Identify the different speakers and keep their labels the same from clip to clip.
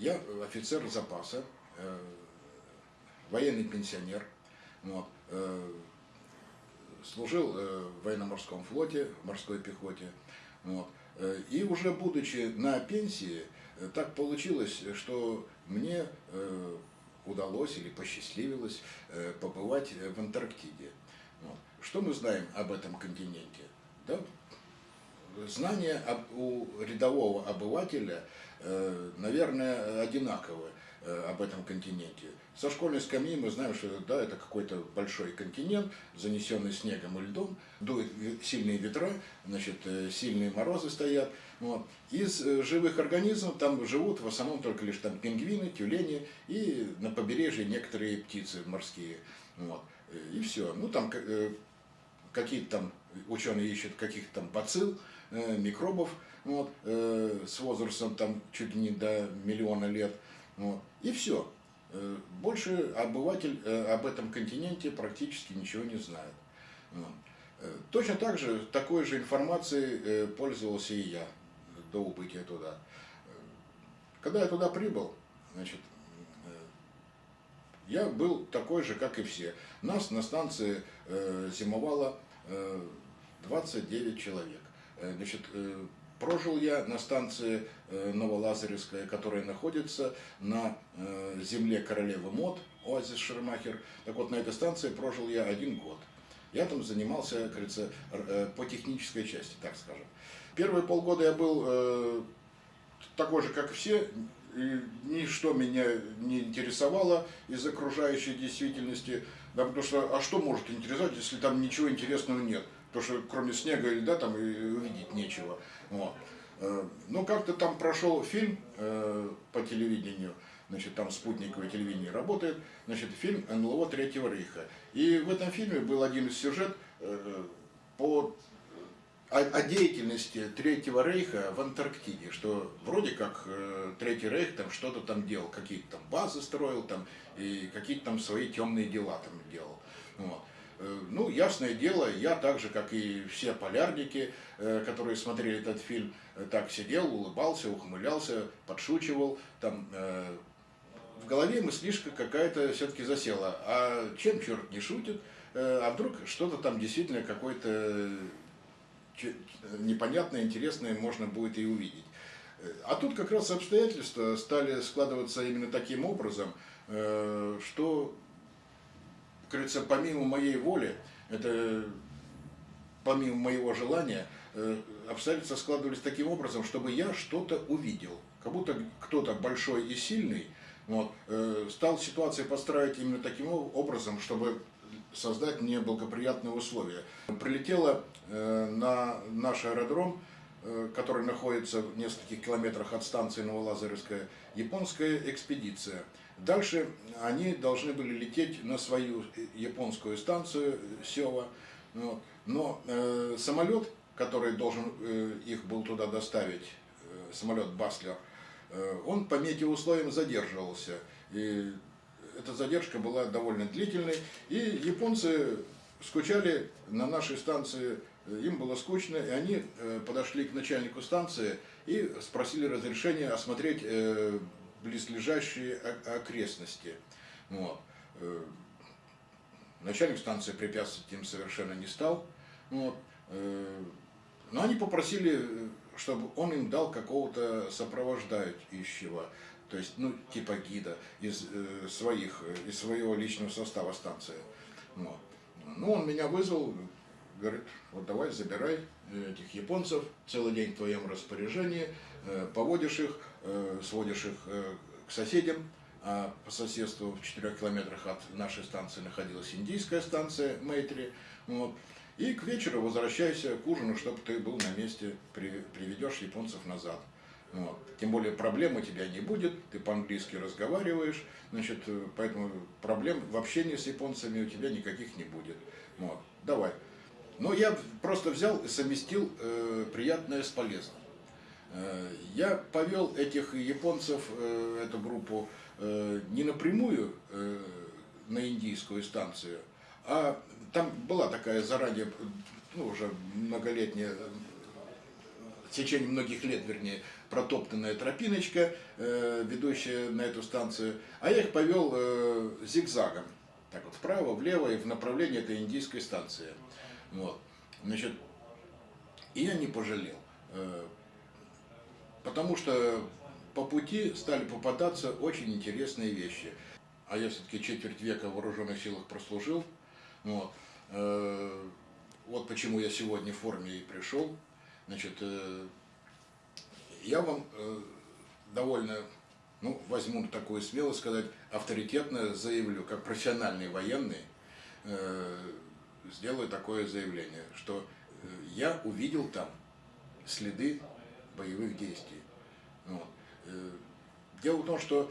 Speaker 1: я офицер запаса, э, военный пенсионер, вот, э, служил э, в военно-морском флоте, в морской пехоте. Вот. И уже будучи на пенсии, так получилось, что мне удалось или посчастливилось побывать в Антарктиде. Вот. Что мы знаем об этом континенте? Да? Знания у рядового обывателя, э, наверное, одинаковые э, об этом континенте. Со школьной скамьи мы знаем, что да, это какой-то большой континент, занесенный снегом и льдом, дуют сильные ветра, значит, э, сильные морозы стоят. Вот. Из живых организмов там живут в основном только лишь там пингвины, тюлени и на побережье некоторые птицы морские. Вот. И все. Ну там какие-то там ученые ищут каких-то там бацилл, микробов вот, с возрастом там чуть ли не до миллиона лет. Вот. И все. Э, больше обыватель э, об этом континенте практически ничего не знает. Э, точно так же, такой же информацией пользовался и я до убытия туда. Когда я туда прибыл, значит, я был такой же, как и все. Нас на станции зимовало 29 человек. Значит, Прожил я на станции э, Новолазаревская, которая находится на э, земле королевы Мод, оазис Шермахер. Так вот, на этой станции прожил я один год. Я там занимался, как говорится, э, по технической части, так скажем. Первые полгода я был такой же, как все, ничто меня не интересовало из окружающей действительности, да, потому что, а что может интересовать, если там ничего интересного нет? Потому что кроме снега и льда там и увидеть нечего. Вот. Э, ну, как-то там прошел фильм э, по телевидению, значит, там спутниковое телевидение работает, значит, фильм НЛО Третьего Рейха. И в этом фильме был один из сюжет э, по о, деятельности Третьего Рейха в Антарктиде, что вроде как Третий Рейх там что-то там делал, какие-то там базы строил там и какие-то там свои темные дела там делал. Вот. Э, ну, ясное дело, я так же, как и все полярники, э, которые смотрели этот фильм, э, так сидел, улыбался, ухмылялся, подшучивал. Там, в голове мыслишка какая-то все-таки засела. А чем черт не шутит? А вдруг что-то там действительно какое-то непонятное, интересное можно будет и увидеть. А тут как раз обстоятельства стали складываться именно таким образом, что говорится, помимо моей воли, это помимо моего желания, э, обстоятельства складывались таким образом, чтобы я что-то увидел. Как будто кто-то большой и сильный вот, э, стал ситуацию подстраивать именно таким образом, чтобы создать мне благоприятные условия. Прилетела э, на наш аэродром, который находится в нескольких километрах от станции Новолазаревская, японская экспедиция – Дальше они должны были лететь на свою японскую станцию Сева. Но э, самолет, который должен э, их был туда доставить, э, самолет Баслер, э, он по метеоусловиям задерживался. И эта задержка была довольно длительной. И японцы скучали на нашей станции, им было скучно, и они э, подошли к начальнику станции и спросили разрешения осмотреть э, близлежащие окрестности. Вот. Э, начальник станции препятствовать им совершенно не стал. Вот. Э, но они попросили, чтобы он им дал какого-то сопровождающего, то есть, ну, типа гида из э, своих, из своего личного состава станции. Вот. Ну, он меня вызвал, говорит, вот давай забирай этих японцев, целый день в твоем распоряжении, поводишь их, сводишь их э, к соседям, а по соседству в 4 километрах от нашей станции находилась индийская станция Мейтри. Вот. И к вечеру возвращайся к ужину, чтобы ты был на месте, приведешь японцев назад. Вот. Тем более проблем у тебя не будет, ты по-английски разговариваешь, значит, э, поэтому проблем в общении с японцами у тебя никаких не будет. Вот. Давай. Но я просто взял и совместил э, приятное с полезным. Э, я повел этих японцев, э, эту группу, э, не напрямую на индийскую станцию, а там была такая заранее, ну, уже многолетняя, в течение многих лет, вернее, протоптанная тропиночка, ведущая на эту станцию, а я их повел зигзагом, так вот вправо, влево и в направлении этой индийской станции. Вот. Значит, и я не пожалел, потому что по пути стали попадаться очень интересные вещи. А я все-таки четверть века в вооруженных силах прослужил. Вот. Э, вот почему я сегодня в форме и пришел. Значит, э, я вам э, довольно, ну, возьму такую смелость сказать, авторитетно заявлю, как профессиональный военный, сделаю такое заявление, что я увидел там следы боевых действий. Вот. Дело в том, что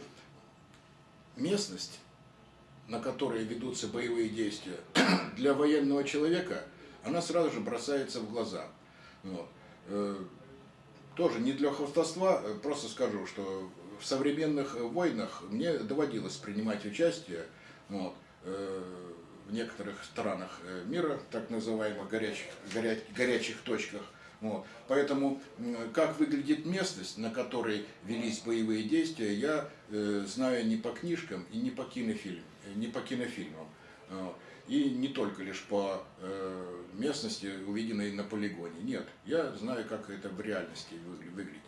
Speaker 1: местность, на которой ведутся боевые действия, для военного человека, она сразу же бросается в глаза. Вот. Э, тоже не для хвастовства, э, просто скажу, что в современных войнах мне доводилось принимать участие вот, э, в некоторых странах мира, так называемых горячих, горя, горячих точках. Вот. Поэтому как выглядит местность, на которой велись боевые действия, я э, знаю не по книжкам и не по, кинофильм, не по кинофильмам. Вот. И не только лишь по э, местности, увиденной на полигоне. Нет, я знаю, как это в реальности выглядит.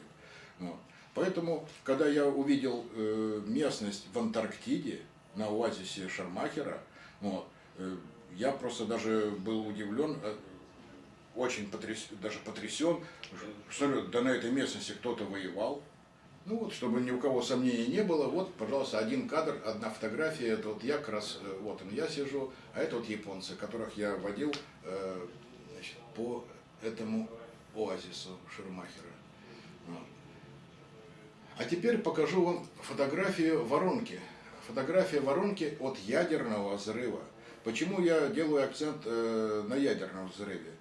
Speaker 1: Вот. Поэтому, когда я увидел э, местность в Антарктиде, на оазисе Шармахера, вот, э, я просто даже был удивлен, э, очень потрясен, даже потрясен, что да на этой местности кто-то воевал. Ну вот, чтобы ни у кого сомнений не было, вот, пожалуйста, один кадр, одна фотография, это вот я как раз, э, вот он, я сижу, а это вот японцы, которых я водил э, значит, по этому оазису Шермахера. Вот. А теперь покажу вам фотографию воронки. Фотография воронки от ядерного взрыва. Почему я делаю акцент э, на ядерном взрыве?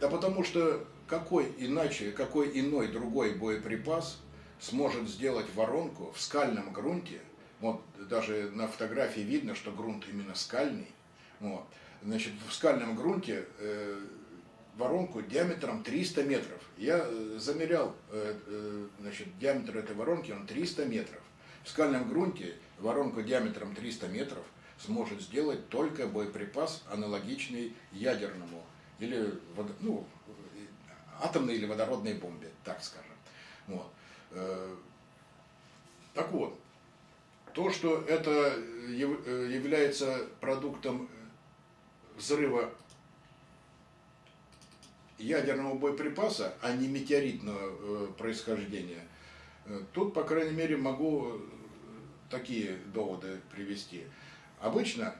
Speaker 1: Да потому что какой иначе, какой иной другой боеприпас сможет сделать воронку в скальном грунте, вот даже на фотографии видно, что грунт именно скальный, вот, значит, в скальном грунте э, воронку диаметром 300 метров. Я э, замерял э, э, значит, диаметр этой воронки, он 300 метров. В скальном грунте воронку диаметром 300 метров сможет сделать только боеприпас, аналогичный ядерному или ну, атомной или водородной бомбе, так скажем. Вот. Э, так вот, то, что это э, является продуктом взрыва ядерного боеприпаса, а не метеоритного э, происхождения, тут, по крайней мере, могу такие доводы привести. Обычно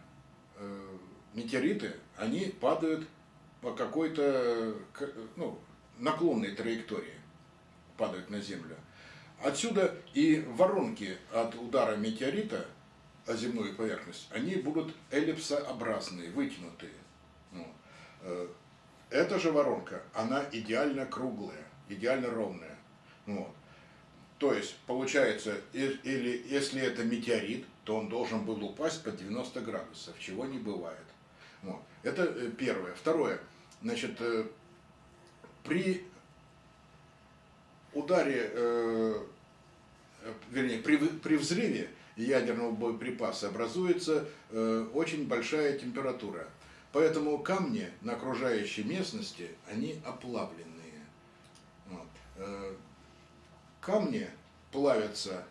Speaker 1: метеориты, они падают по какой-то ну, наклонной траектории падают на Землю. Отсюда и воронки от удара метеорита о земную поверхность, они будут эллипсообразные, вытянутые. Э, эта же воронка, она идеально круглая, идеально ровная. Вот. То есть, получается, или если это метеорит, то он должен был упасть под 90 градусов, чего не бывает. Вот. Это э, первое. Второе. Значит, э, при ударе, э, вернее, при, при взрыве ядерного боеприпаса образуется очень большая температура. Поэтому камни на окружающей местности, они оплавленные. Вот. Камни плавятся,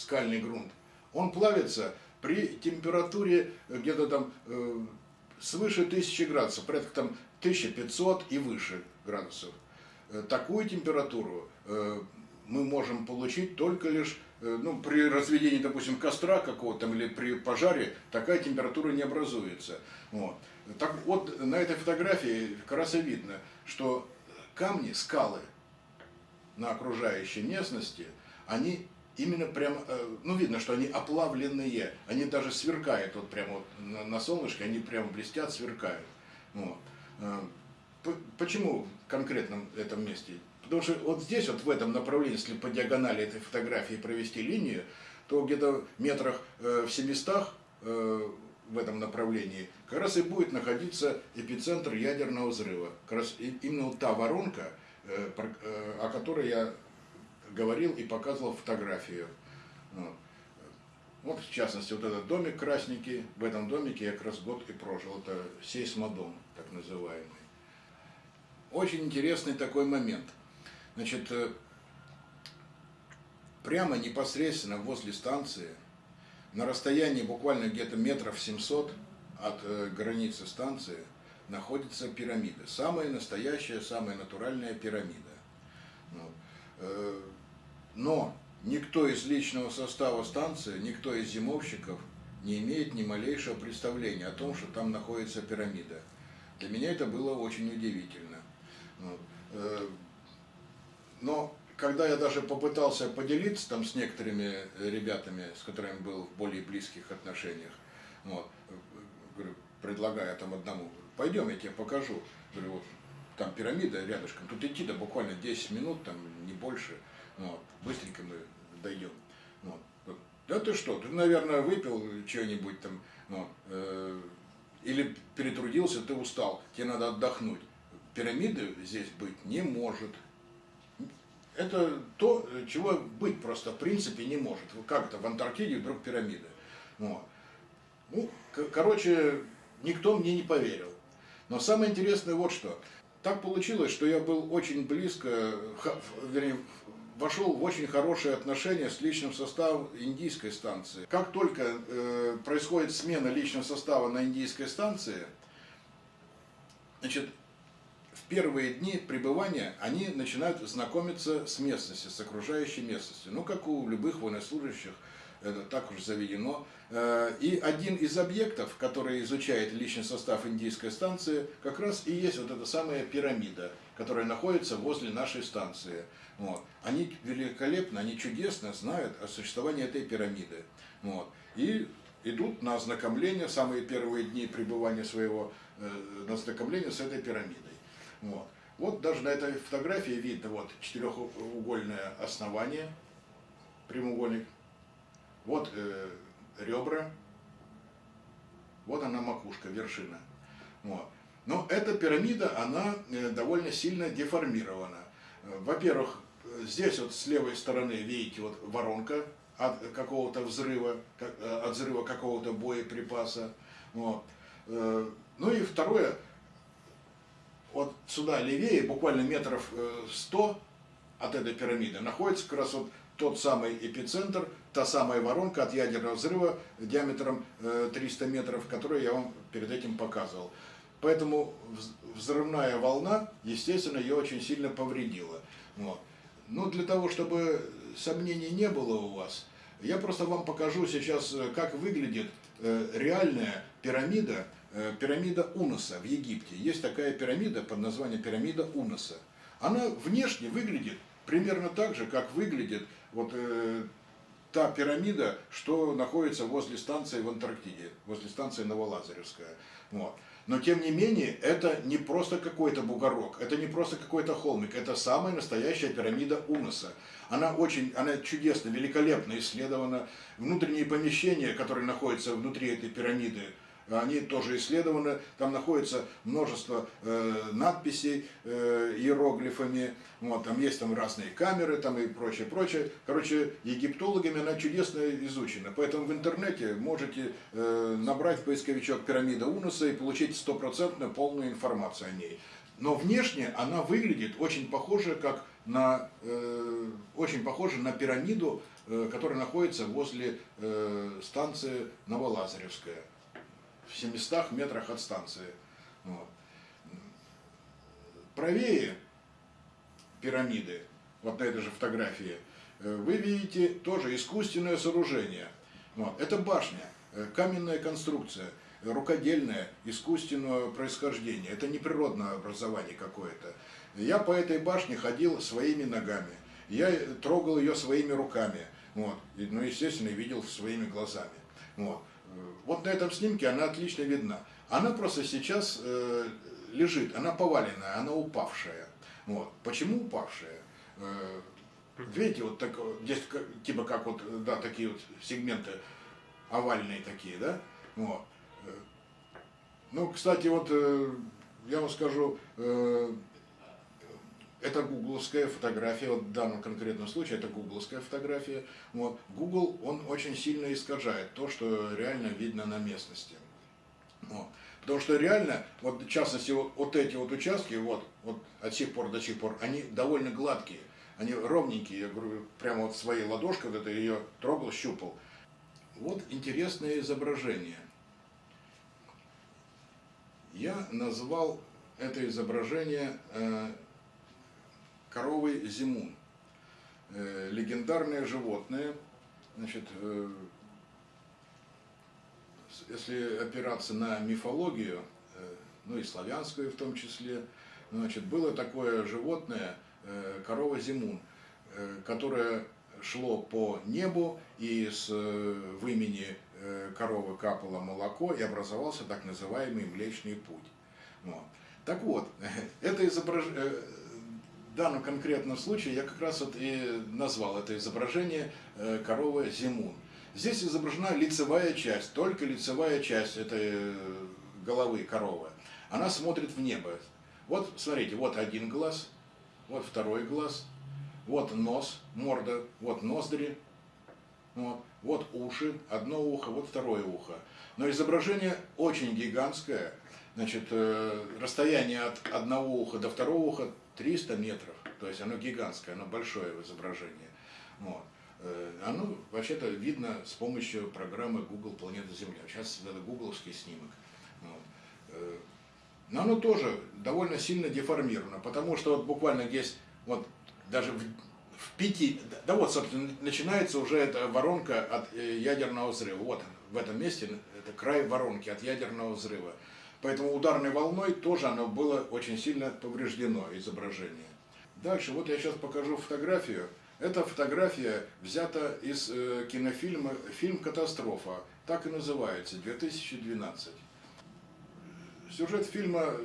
Speaker 1: скальный грунт, он плавится при температуре где-то там э, свыше 1000 градусов, порядка там 1500 и выше градусов. Э, такую температуру э, мы можем получить только лишь э, ну, при разведении, допустим, костра какого-то или при пожаре такая температура не образуется. Вот. Так вот, на этой фотографии как раз и видно, что камни, скалы на окружающей местности, они именно прям, ну видно, что они оплавленные, они даже сверкают вот прямо вот на, солнышке, они прям блестят, сверкают. Вот. А, почему в этом месте? Потому что вот здесь, вот в этом направлении, если по диагонали этой фотографии провести линию, то где-то метрах э, в 700 э, в этом направлении как раз и будет находиться эпицентр ядерного взрыва. Как раз именно вот та воронка, э, о которой я говорил и показывал фотографию. Вот. вот, в частности, вот этот домик красненький, в этом домике я как раз год и прожил. Это сейсмодом, так называемый. Очень интересный такой момент. Значит, прямо непосредственно возле станции, на расстоянии буквально где-то метров 700 от э, границы станции, находится пирамида. Самая настоящая, самая натуральная пирамида. Но никто из личного состава станции, никто из зимовщиков не имеет ни малейшего представления о том, что там находится пирамида. Для меня это было очень удивительно. Э, но когда я даже попытался поделиться там с некоторыми ребятами, с которыми был в более близких отношениях, вот, предлагая там одному, пойдем, я тебе покажу. Говорю, вот, там пирамида рядышком, тут идти да буквально 10 минут, там не больше, вот, быстренько мы дойдем. Вот. Да ты что, ты, наверное, выпил что-нибудь там, вот, э, или перетрудился, ты устал, тебе надо отдохнуть. Пирамиды здесь быть не может это то, чего быть просто в принципе не может. Как это в Антарктиде вдруг пирамиды. Вот. Ну, короче, никто мне не поверил. Но самое интересное вот что. Так получилось, что я был очень близко, вернее, вошел в очень хорошие отношения с личным составом индийской станции. Как только э, происходит смена личного состава на индийской станции, значит, первые дни пребывания они начинают знакомиться с местностью, с окружающей местностью. Ну, как у любых военнослужащих, это так уж заведено. Э, и один из объектов, который изучает личный состав индийской станции, как раз и есть вот эта самая пирамида, которая находится возле нашей станции. Вот. Они великолепно, они чудесно знают о существовании этой пирамиды. Вот. И идут на ознакомление, самые первые дни пребывания своего, э, на ознакомление с этой пирамидой. Вот. вот даже на этой фотографии видно вот четырехугольное основание, прямоугольник, вот э, ребра, вот она макушка, вершина. Вот. Но эта пирамида, она э, довольно сильно деформирована. Во-первых, здесь вот с левой стороны, видите, вот воронка от какого-то взрыва, э, от взрыва какого-то боеприпаса. Вот. Э, ну и второе, вот сюда левее, буквально метров 100 э, от этой пирамиды, находится как раз вот тот самый эпицентр, та самая воронка от ядерного взрыва диаметром 300 э, метров, которую я вам перед этим показывал. Поэтому взрывная волна, естественно, ее очень сильно повредила. Вот. Но для того, чтобы сомнений не было у вас, я просто вам покажу сейчас, э, как выглядит реальная пирамида, Э, пирамида Уноса в Египте. Есть такая пирамида под названием пирамида Уноса. Она внешне выглядит примерно так же, как выглядит вот э, та пирамида, что находится возле станции в Антарктиде, возле станции Новолазаревская. Вот. Но тем не менее, это не просто какой-то бугорок, это не просто какой-то холмик, это самая настоящая пирамида Уноса. Она очень, она чудесно, великолепно исследована. Внутренние помещения, которые находятся внутри этой пирамиды, они тоже исследованы, там находится множество э, надписей э, иероглифами, вот, там есть там разные камеры там и прочее, прочее. Короче, египтологами она чудесно изучена, поэтому в интернете можете э, набрать поисковичок пирамида Унуса и получить стопроцентную полную информацию о ней. Но внешне она выглядит очень похоже, как на, э, очень похоже на пирамиду, э, которая находится возле э, станции Новолазаревская в 700 метрах от станции. Вот. Правее пирамиды, вот на этой же фотографии, э, вы видите тоже искусственное сооружение. Вот. Это башня, э, каменная конструкция, рукодельное, искусственного происхождения. Это не природное образование какое-то. Я по этой башне ходил своими ногами. Я трогал ее своими руками. Вот. И, ну, естественно, видел своими глазами. Вот. Вот на этом снимке она отлично видна. Она просто сейчас э, лежит, она поваленная, она упавшая. Вот. Почему упавшая? Э, видите, вот так, здесь типа как вот, да, такие вот сегменты овальные такие, да? Вот. Э, ну, кстати, вот э, я вам скажу, э, это гугловская фотография, вот в данном конкретном случае это гугловская фотография. Вот. Google, он очень сильно искажает то, что реально видно на местности. Вот. Потому что реально, вот в частности, вот, вот эти вот участки, вот, вот от сих пор до сих пор, они довольно гладкие, они ровненькие. Я говорю, прямо вот своей ладошкой, вот это ее трогал, щупал. Вот интересное изображение. Я назвал это изображение э, коровой Зимун. Э, легендарное животное, значит, э, если опираться на мифологию, э, ну и славянскую в том числе, значит, было такое животное, корова Зимун, которое шло по небу, и с вымени э, коровы капало молоко, и образовался так называемый Млечный Путь. Вот. Так вот, это изображение в данном конкретном случае я как раз вот и назвал это изображение э, коровы Зимун. Здесь изображена лицевая часть, только лицевая часть этой э, головы коровы. Она смотрит в небо. Вот, смотрите, вот один глаз, вот второй глаз, вот нос, морда, вот ноздри, вот, вот уши, одно ухо, вот второе ухо. Но изображение очень гигантское, значит, э, расстояние от одного уха до второго уха 300 метров, то есть оно гигантское, оно большое в изображении. Вот. Э, оно вообще-то видно с помощью программы Google Планета Земля. Сейчас это гугловский снимок. Вот. Э, но оно тоже довольно сильно деформировано, потому что вот буквально здесь, вот даже в, в пяти, да вот, собственно, начинается уже эта воронка от э, ядерного взрыва. Вот в этом месте, это край воронки от ядерного взрыва. Поэтому ударной волной тоже оно было очень сильно повреждено, изображение. Дальше, вот я сейчас покажу фотографию. Эта фотография взята из э, кинофильма фильм «Катастрофа», так и называется, 2012. Сюжет фильма,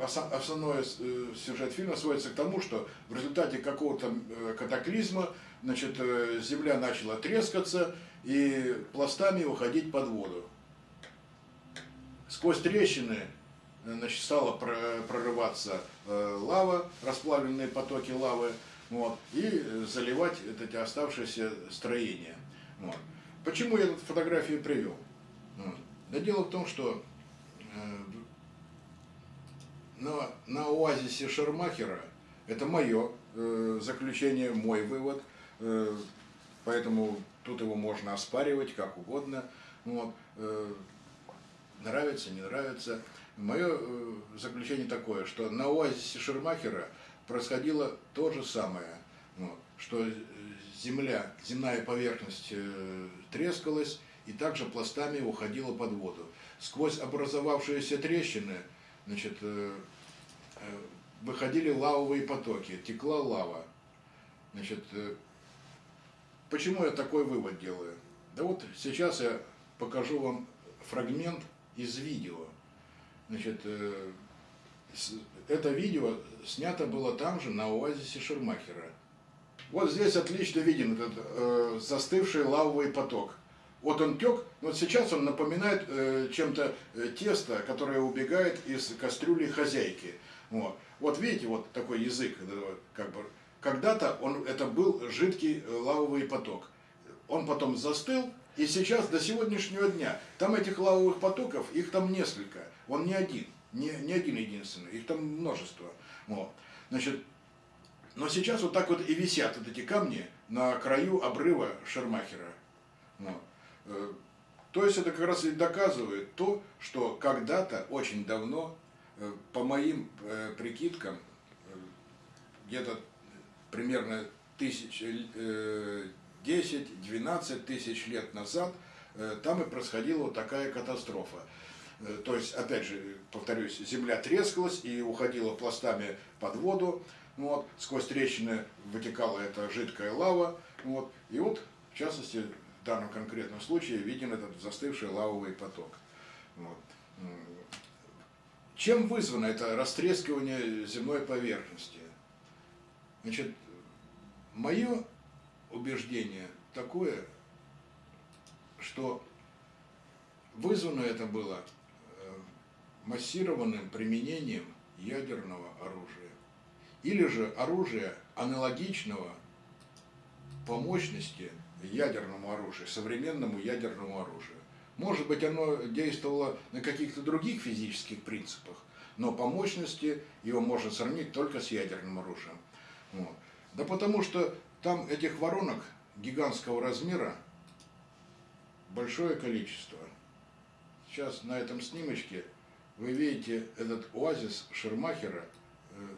Speaker 1: основной э, сюжет фильма сводится к тому, что в результате какого-то э, катаклизма значит, э, земля начала трескаться и пластами уходить под воду сквозь трещины значит, стала прорываться э, лава, расплавленные потоки лавы, вот, и заливать эти оставшиеся строения. Вот. Почему я эту фотографию привел? Вот. Да дело в том, что э, на, на оазисе Шермахера, это мое э, заключение, мой вывод, э, поэтому тут его можно оспаривать как угодно. Вот. Э, нравится, не нравится. Мое э, заключение такое, что на оазисе Шермахера происходило то же самое, вот, что земля, земная поверхность э, трескалась и также пластами уходила под воду. Сквозь образовавшиеся трещины значит, э, выходили лавовые потоки, текла лава. Значит, почему я такой вывод делаю? Да вот сейчас я покажу вам фрагмент из видео. Значит, э, это видео снято было там же, на оазисе Шермахера. Вот здесь отлично виден этот э, застывший лавовый поток. Вот он тек, вот сейчас он напоминает э, чем-то э, тесто, которое убегает из кастрюли хозяйки. Вот, вот видите, вот такой язык, как бы, когда-то он, это был жидкий э, лавовый поток. Он потом застыл, и сейчас, до сегодняшнего дня, там этих лавовых потоков, их там несколько. Он не один, не, не один единственный, их там множество. Вот. Значит, но сейчас вот так вот и висят вот эти камни на краю обрыва Шермахера. Вот. Э, то есть это как раз и доказывает то, что когда-то, очень давно, э, по моим э, прикидкам, где-то примерно тысяч, 10-12 тысяч лет назад э, там и происходила вот такая катастрофа. Э, то есть, опять же, повторюсь, земля трескалась и уходила пластами под воду, вот, сквозь трещины вытекала эта жидкая лава, вот, и вот, в частности, в данном конкретном случае виден этот застывший лавовый поток. Вот. Чем вызвано это растрескивание земной поверхности? Значит, мое убеждение такое, что вызвано это было э, массированным применением ядерного оружия. или же оружие аналогичного по мощности ядерному оружию, современному ядерному оружию. Может быть, оно действовало на каких-то других физических принципах, но по мощности его можно сравнить только с ядерным оружием. Вот. Да потому что там этих воронок гигантского размера большое количество. Сейчас на этом снимочке вы видите этот оазис Шермахера, э,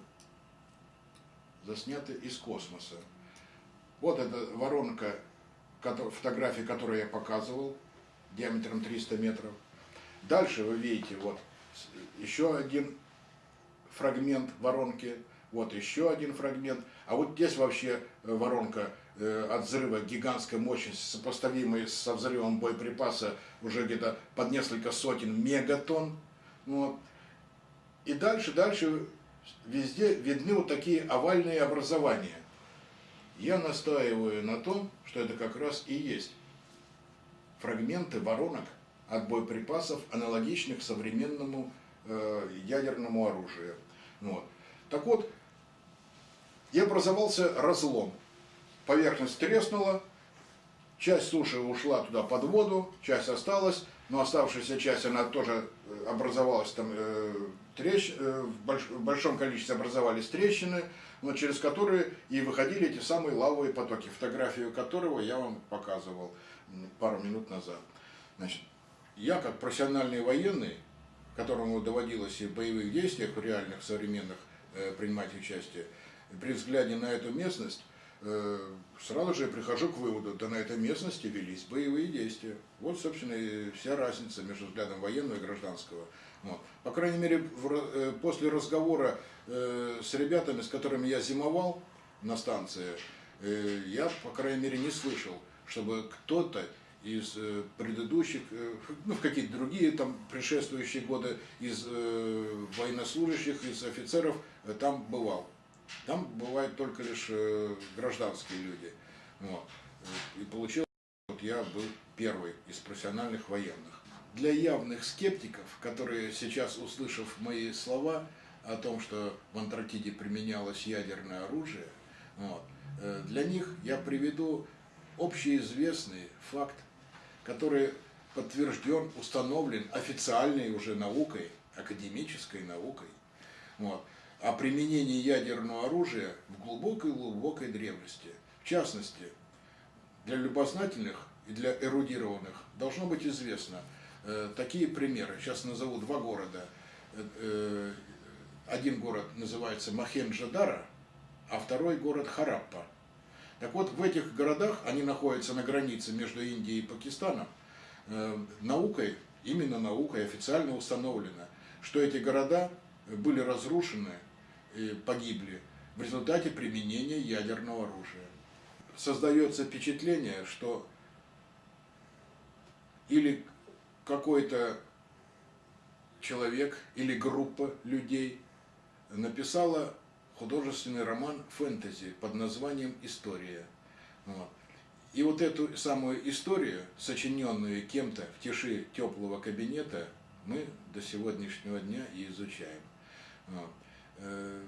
Speaker 1: заснятый из космоса. Вот эта воронка, фотографии, которую я показывал, диаметром 300 метров. Дальше вы видите вот еще один фрагмент воронки, вот еще один фрагмент. А вот здесь вообще э, воронка э, от взрыва гигантской мощности, сопоставимой со взрывом боеприпаса уже где-то под несколько сотен мегатонн. Вот. И дальше, дальше везде видны вот такие овальные образования. Я настаиваю на том, что это как раз и есть фрагменты воронок от боеприпасов, аналогичных современному э, ядерному оружию. Вот. Так вот, и образовался разлом. Поверхность треснула, часть суши ушла туда под воду, часть осталась, но оставшаяся часть, она тоже э, образовалась там, э, трещ... э, в, больш... в большом количестве образовались трещины, но через которые и выходили эти самые лавовые потоки, фотографию которого я вам показывал пару минут назад. Значит, я как профессиональный военный, которому доводилось и в боевых действиях реальных современных э, принимать участие, при взгляде на эту местность э, сразу же я прихожу к выводу, да на этой местности велись боевые действия. Вот, собственно, и вся разница между взглядом военного и гражданского. Вот. По крайней мере, в, э, после разговора э, с ребятами, с которыми я зимовал на станции, я, по крайней мере, не слышал, чтобы кто-то из предыдущих, ну, в какие-то другие там предшествующие годы, из военнослужащих, из офицеров там бывал. Там бывают только лишь э, гражданские люди. Вот. И получилось, вот я был первый из профессиональных военных. Для явных скептиков, которые сейчас, услышав мои слова о том, что в Антарктиде применялось ядерное оружие, вот, э, для них я приведу общеизвестный факт, который подтвержден, установлен официальной уже наукой, академической наукой. Вот о применении ядерного оружия в глубокой-глубокой древности. В частности, для любознательных и для эрудированных должно быть известно э, такие примеры. Сейчас назову два города. Э, э, один город называется Махенджадара, а второй город Хараппа. Так вот, в этих городах, они находятся на границе между Индией и Пакистаном, э, наукой, именно наукой официально установлено, что эти города были разрушены погибли в результате применения ядерного оружия. Создается впечатление, что или какой-то человек или группа людей написала художественный роман фэнтези под названием «История». Вот. И вот эту самую историю, сочиненную кем-то в тиши теплого кабинета, мы до сегодняшнего дня и изучаем. Вот. Э,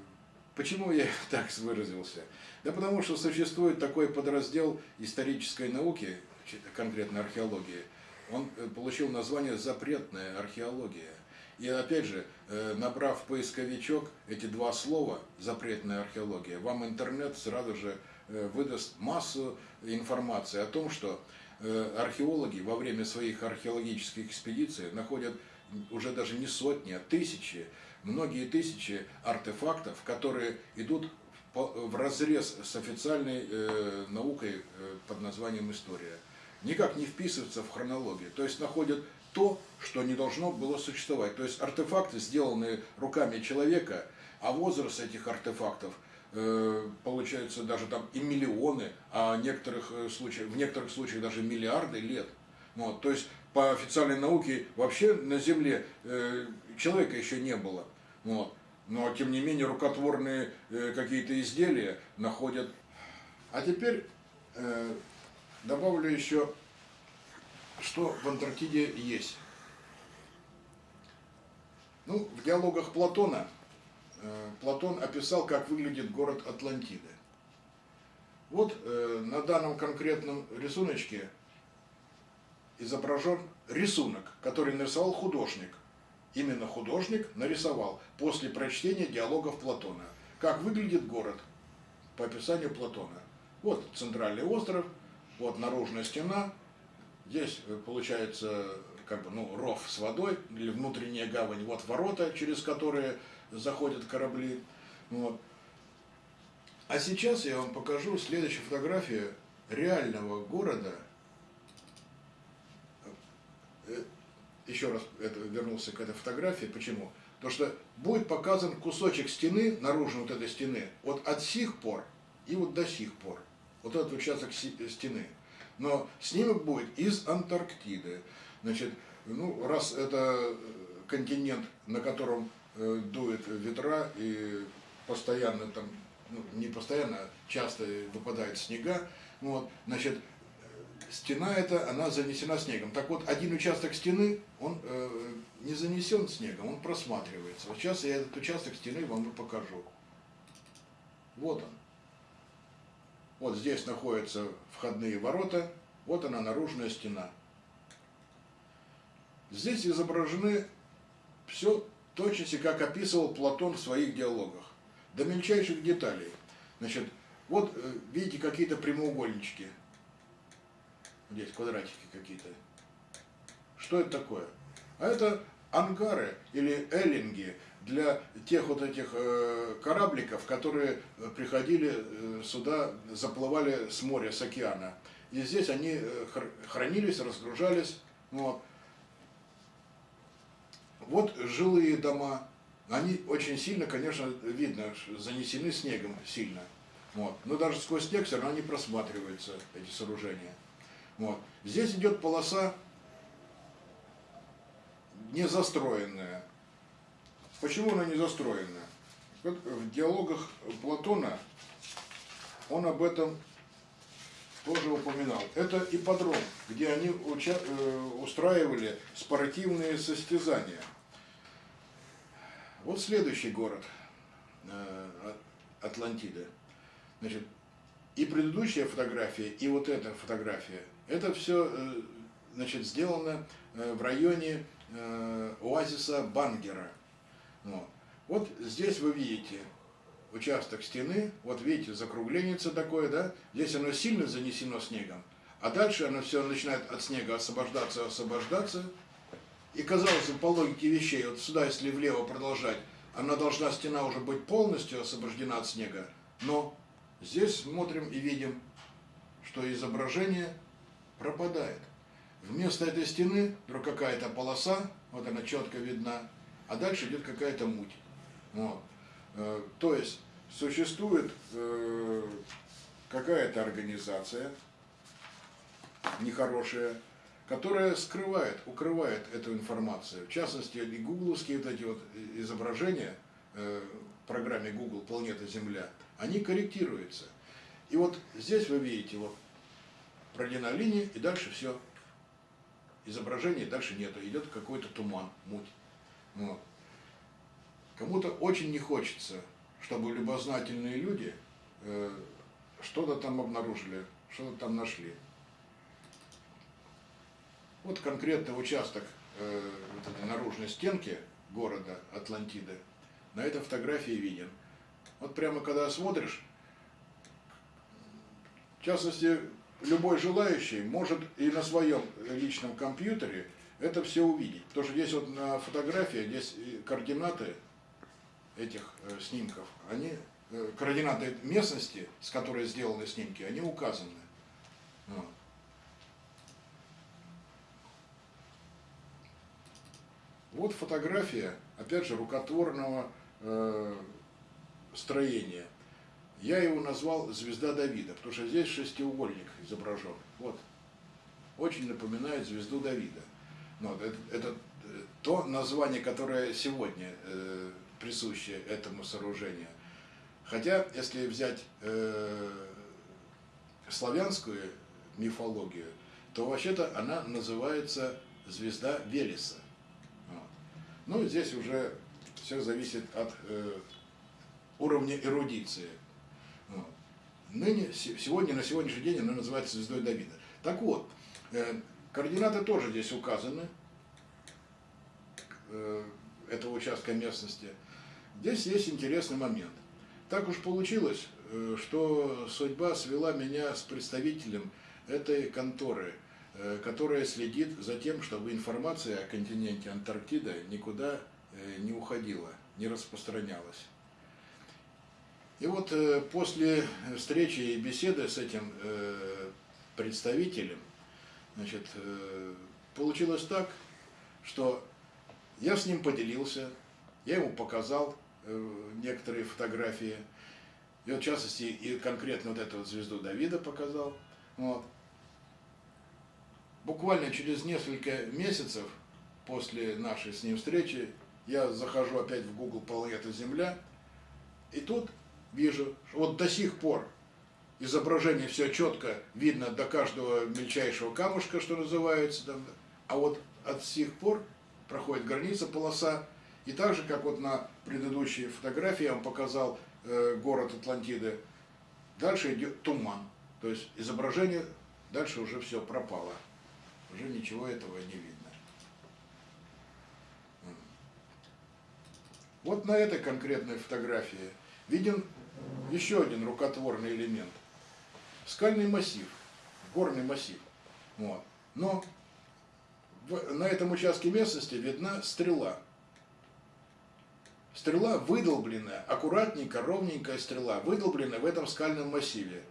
Speaker 1: почему я так выразился? Да потому что существует такой подраздел исторической науки, конкретно археологии, он э, получил название «запретная археология». И опять же, э, набрав поисковичок эти два слова «запретная археология», вам интернет сразу же выдаст массу информации о том, что археологи во время своих археологических экспедиций находят уже даже не сотни, а тысячи многие тысячи артефактов, которые идут в разрез с официальной э, наукой э, под названием история. Никак не вписываются в хронологию. То есть находят то, что не должно было существовать. То есть артефакты, сделанные руками человека, а возраст этих артефактов э, получается даже там и миллионы, а некоторых э, случаях, в некоторых случаях даже миллиарды лет. Вот, то есть по официальной науке вообще на Земле э, человека еще не было. Вот. Но, тем не менее, рукотворные э, какие-то изделия находят. А теперь э, добавлю еще, что в Антарктиде есть. Ну, в диалогах Платона э, Платон описал, как выглядит город Атлантиды. Вот э, на данном конкретном рисуночке изображен рисунок, который нарисовал художник. Именно художник нарисовал после прочтения диалогов Платона. Как выглядит город по описанию Платона. Вот центральный остров, вот наружная стена, здесь э, получается как бы, ну, ров с водой или внутренняя гавань, вот ворота, через которые заходят корабли. Вот. А сейчас я вам покажу следующую фотографию реального города. Э, еще раз это, вернулся к этой фотографии. Почему? Потому что будет показан кусочек стены, наружной вот этой стены, вот от сих пор и вот до сих пор. Вот этот участок стены. Но снимок будет из Антарктиды. Значит, ну, раз это континент, на котором э, дует ветра и постоянно там ну, не постоянно, часто выпадают снега, вот, значит, стена эта, она занесена снегом. Так вот, один участок стены, он э, не занесен снегом, он просматривается. Вот сейчас я этот участок стены вам и покажу. Вот он. Вот здесь находятся входные ворота, вот она наружная стена. Здесь изображены все точности, как описывал Платон в своих диалогах до мельчайших деталей. Значит, вот э, видите какие-то прямоугольнички. Здесь квадратики какие-то. Что это такое? А это ангары или эллинги для тех вот этих э, корабликов, которые приходили э, сюда, заплывали с моря, с океана. И здесь они хранились, разгружались. Вот. вот жилые дома, они очень сильно, конечно, видно, занесены снегом сильно. Вот. Но даже сквозь снег все равно они просматриваются, эти сооружения. Вот. Здесь идет полоса не застроенная. Почему она не застроенная? Вот в диалогах Платона он об этом тоже упоминал. Это ипподром, где они э, устраивали спортивные состязания. Вот следующий город э, Атлантида. Значит, и предыдущая фотография, и вот эта фотография, это все э, значит, сделано э, в районе оазиса Бангера. Вот. здесь вы видите участок стены, вот видите, закругленица такое, да, здесь оно сильно занесено снегом, а дальше оно все начинает от снега освобождаться, освобождаться, и казалось бы, по логике вещей, вот сюда, если влево продолжать, она должна, стена уже быть полностью освобождена от снега. Но здесь смотрим и видим, что изображение пропадает. Вместо этой стены вдруг какая-то полоса, вот она четко видна, а дальше идет какая-то муть. Вот. Э, то есть существует э, какая-то организация нехорошая, которая скрывает, укрывает эту информацию. В частности, и гугловские вот эти вот изображения э, в программе Google «Планета Земля», они корректируются. И вот здесь вы видите, вот проведена линия, и дальше все. Изображения дальше нету, идет какой-то туман, муть. Вот. Кому-то очень не хочется, чтобы любознательные люди э, что-то там обнаружили, что-то там нашли. Вот конкретный участок э, вот этой наружной стенки города Атлантиды на этой фотографии виден. Вот прямо когда смотришь, в частности, любой желающий может и на своем личном компьютере это все увидеть. Потому что здесь вот на фотографии, здесь координаты этих э, снимков, они, э, координаты местности, с которой сделаны снимки, они указаны. Вот. Вот фотография, опять же, рукотворного э, строения. Я его назвал «Звезда Давида», потому что здесь шестиугольник изображен. Вот. Очень напоминает звезду Давида. Но это, это то название, которое сегодня э, присуще этому сооружению. Хотя, если взять э, славянскую мифологию, то вообще-то она называется звезда Велеса. Ну, здесь уже все зависит от э, уровня эрудиции. Ныне, сегодня, на сегодняшний день она называется звездой Давида. Так вот, э, координаты тоже здесь указаны, э, этого участка местности. Здесь есть интересный момент. Так уж получилось, э, что судьба свела меня с представителем этой конторы, которая следит за тем, чтобы информация о континенте Антарктида никуда не уходила, не распространялась. И вот после встречи и беседы с этим представителем, значит, получилось так, что я с ним поделился, я ему показал некоторые фотографии, и вот, в частности, и конкретно вот эту вот звезду Давида показал. Вот. Буквально через несколько месяцев после нашей с ним встречи я захожу опять в Google «Планета Земля», и тут вижу, вот до сих пор изображение все четко видно до каждого мельчайшего камушка, что называется, там, а вот от сих пор проходит граница, полоса, и так же, как вот на предыдущей фотографии я вам показал Э, город Атлантиды. Дальше идет туман. То есть изображение, дальше уже все пропало. Уже ничего этого не видно. Вот на этой конкретной фотографии виден еще один рукотворный элемент. Скальный массив, горный массив. Вот. Но на этом участке местности видна стрела. Стрела выдолбленная, аккуратненькая, ровненькая стрела, выдолбленная в этом скальном массиве.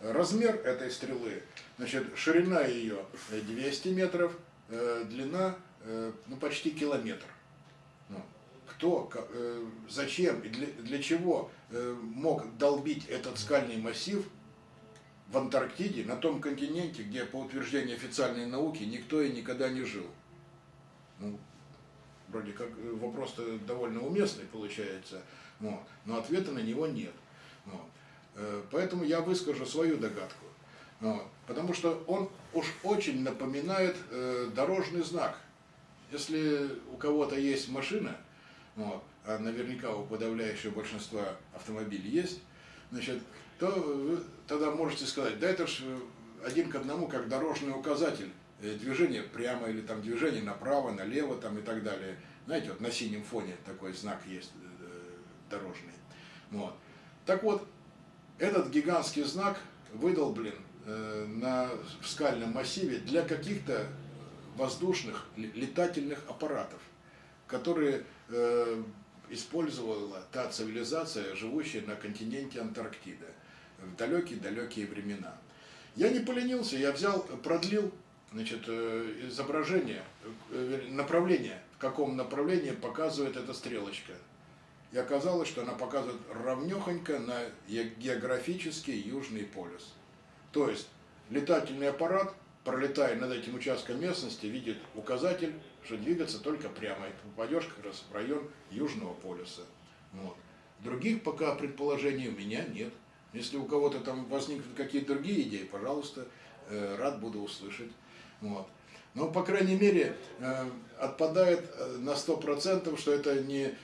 Speaker 1: Размер этой стрелы, значит, ширина ее 200 метров, э, длина э, ну, почти километр. Кто, э, зачем и для, чего мог долбить этот скальный массив в Антарктиде, на том континенте, где, по утверждению официальной науки, никто и никогда не жил? Ну, вроде как э, вопрос-то довольно уместный получается, вот, но ответа на него нет. Вот. Э, поэтому я выскажу свою догадку. Вот, потому что он уж очень напоминает э, дорожный знак. Если у кого-то есть машина, вот, а наверняка у подавляющего большинства автомобилей есть, значит, то вы тогда можете сказать, да это ж один к одному, как дорожный указатель Э, движение прямо или там движение направо, налево там и так далее. Знаете, вот на синем фоне такой знак есть э, дорожный. Вот. Так вот, этот гигантский знак выдолблен э, на, в скальном массиве для каких-то воздушных летательных аппаратов, которые э, использовала та цивилизация, живущая на континенте Антарктида в далекие-далекие времена. Я не поленился, я взял, продлил значит, э, изображение, э, направление, в каком направлении показывает эта стрелочка. И оказалось, что она показывает равнехонько на географический Южный полюс. То есть летательный аппарат, пролетая над этим участком местности, видит указатель, что двигаться только прямо, и попадешь как раз в район Южного полюса. Вот. Других пока предположений у меня нет. Если у кого-то там возникнут какие-то другие идеи, пожалуйста, э, рад буду услышать. Вот. Но, по крайней мере, э, отпадает э, на 100%, что это не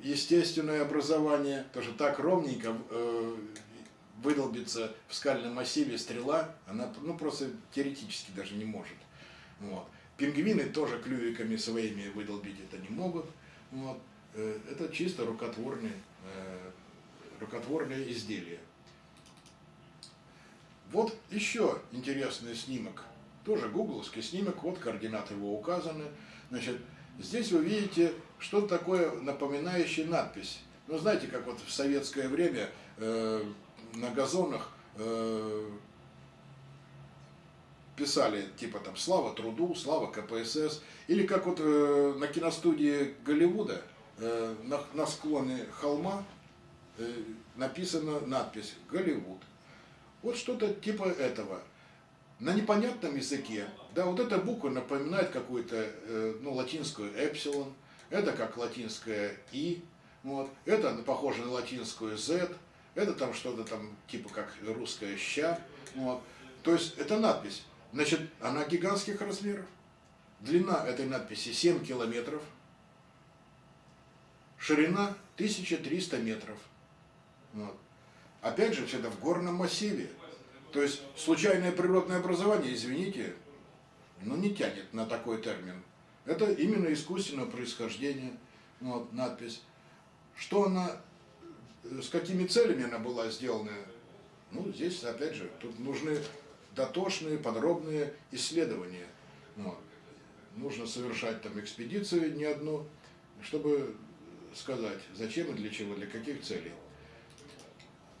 Speaker 1: естественное образование, что так ровненько выдолбится в скальном массиве стрела, она ну, просто теоретически даже не может. Вот. Пингвины тоже клювиками своими выдолбить это не могут. Вот. Это чисто рукотворные, рукотворные изделия. Вот еще интересный снимок тоже гугловский снимок, вот координаты его указаны. Значит, здесь вы видите что-то такое напоминающее надпись. Ну, знаете, как вот в советское время э, на газонах э, писали, типа там «Слава труду», «Слава КПСС», или как вот э, на киностудии Голливуда э, на, на склоне холма э, написана надпись «Голливуд». Вот что-то типа этого – на непонятном языке, да, вот эта буква напоминает какую-то, э, ну, латинскую эпсилон, это как латинская и, вот, это похоже на латинскую z, это там что-то там типа как русская ща, вот. То есть это надпись, значит, она гигантских размеров. Длина этой надписи 7 километров, ширина 1300 метров. Вот. Опять же, все это в горном массиве. То есть случайное природное образование, извините, но не тянет на такой термин. Это именно искусственное происхождение, вот, надпись. Что она, с какими целями она была сделана, ну, здесь, опять же, тут нужны дотошные, подробные исследования. Вот. Нужно совершать там экспедицию не одну, чтобы сказать, зачем и для чего, для каких целей.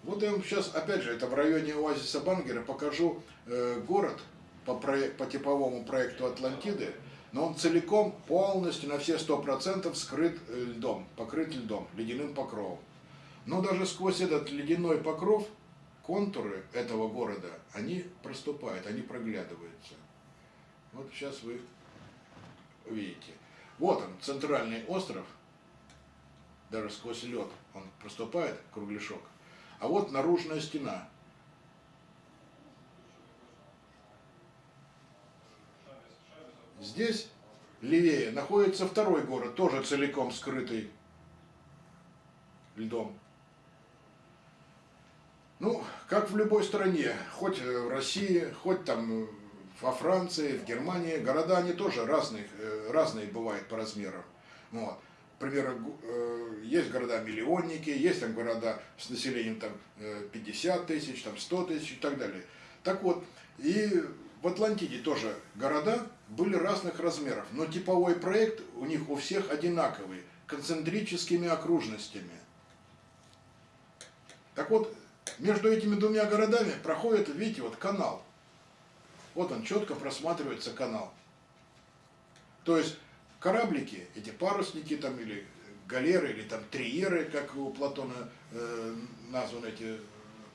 Speaker 1: Вот я вам сейчас, опять же, это в районе оазиса Бангера, покажу э, город, по, по типовому проекту Атлантиды, но он целиком, полностью, на все сто процентов скрыт э, льдом, покрыт льдом, ледяным покровом. Но даже сквозь этот ледяной покров контуры этого города, они проступают, они проглядываются. Вот сейчас вы видите. Вот он, центральный остров, даже сквозь лед он проступает, кругляшок. А вот наружная стена, Здесь, левее, находится второй город, тоже целиком скрытый льдом. Ну, как в любой стране, хоть в России, хоть там во Франции, в Германии, города они тоже разные, э, разные бывают по размерам. Вот. Например, э, есть города-миллионники, есть там города с населением там 50 э, тысяч, там 100 тысяч и так далее. Так вот, и в Атлантиде тоже города были разных размеров, но типовой проект у них у всех одинаковый, концентрическими окружностями. Так вот, между этими двумя городами проходит, видите, вот канал. Вот он, четко просматривается канал. То есть кораблики, эти парусники там или галеры, или там триеры, как у Платона э, названы эти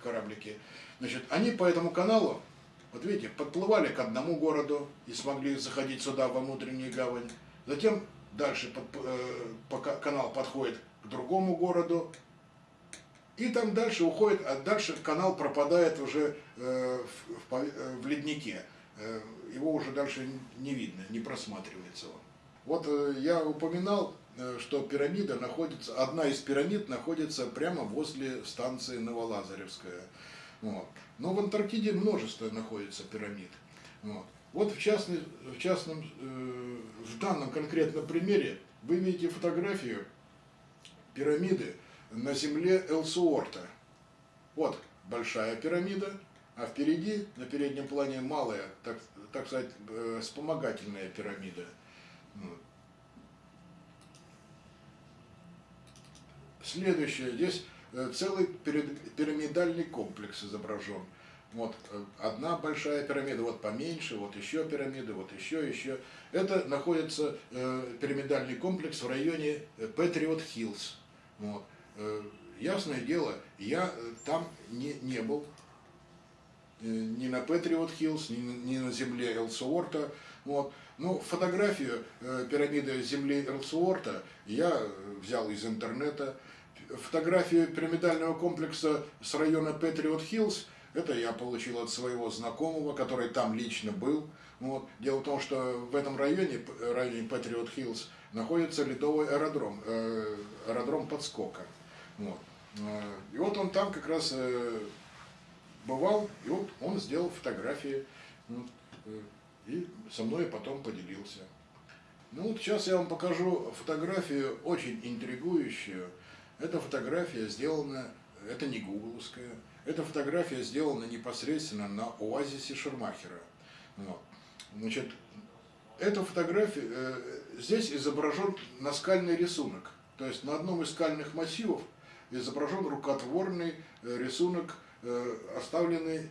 Speaker 1: кораблики, значит, они по этому каналу вот видите, подплывали к одному городу и смогли заходить сюда, во внутреннюю гавань. Затем дальше под, э, канал подходит к другому городу. И там дальше уходит, а дальше канал пропадает уже э, в, в, э, в леднике. Э, его уже дальше не видно, не просматривается он. Вот я упоминал, что пирамида находится, одна из пирамид находится прямо возле станции Новолазаревская. Вот. Но в Антарктиде множество находится пирамид. Вот, вот в, частный, в частном, в данном конкретном примере вы видите фотографию пирамиды на земле Элсуорта. Вот большая пирамида, а впереди, на переднем плане, малая, так, так сказать, э, вспомогательная пирамида. Следующее, здесь Э, целый пирамидальный комплекс изображен. Вот э, одна большая пирамида, вот поменьше, вот еще пирамиды, вот еще, еще. Это находится э, пирамидальный комплекс в районе Патриот Хиллз. Вот. Э, ясное дело, я э, там не, не был, э, ни на Патриот Хиллз, ни, ни на земле Элсуорта. Вот. Ну, фотографию э, пирамиды земли Элсуорта я взял из интернета фотографию пирамидального комплекса с района Патриот Хиллз, это я получил от своего знакомого, который там лично был. Вот. Дело в том, что в этом районе, районе Патриот Хиллз, находится ледовый аэродром, э, аэродром подскока. Вот. Э, и вот он там как раз э, бывал, и вот он сделал фотографии, э, и со мной потом поделился. Ну вот сейчас я вам покажу фотографию, очень интригующую, эта фотография сделана, это не гугловская, эта фотография сделана непосредственно на оазисе Шермахера. Вот. Значит, эта фотография, э, здесь изображен наскальный рисунок. То есть на одном из скальных массивов изображен рукотворный э, рисунок, э, оставленный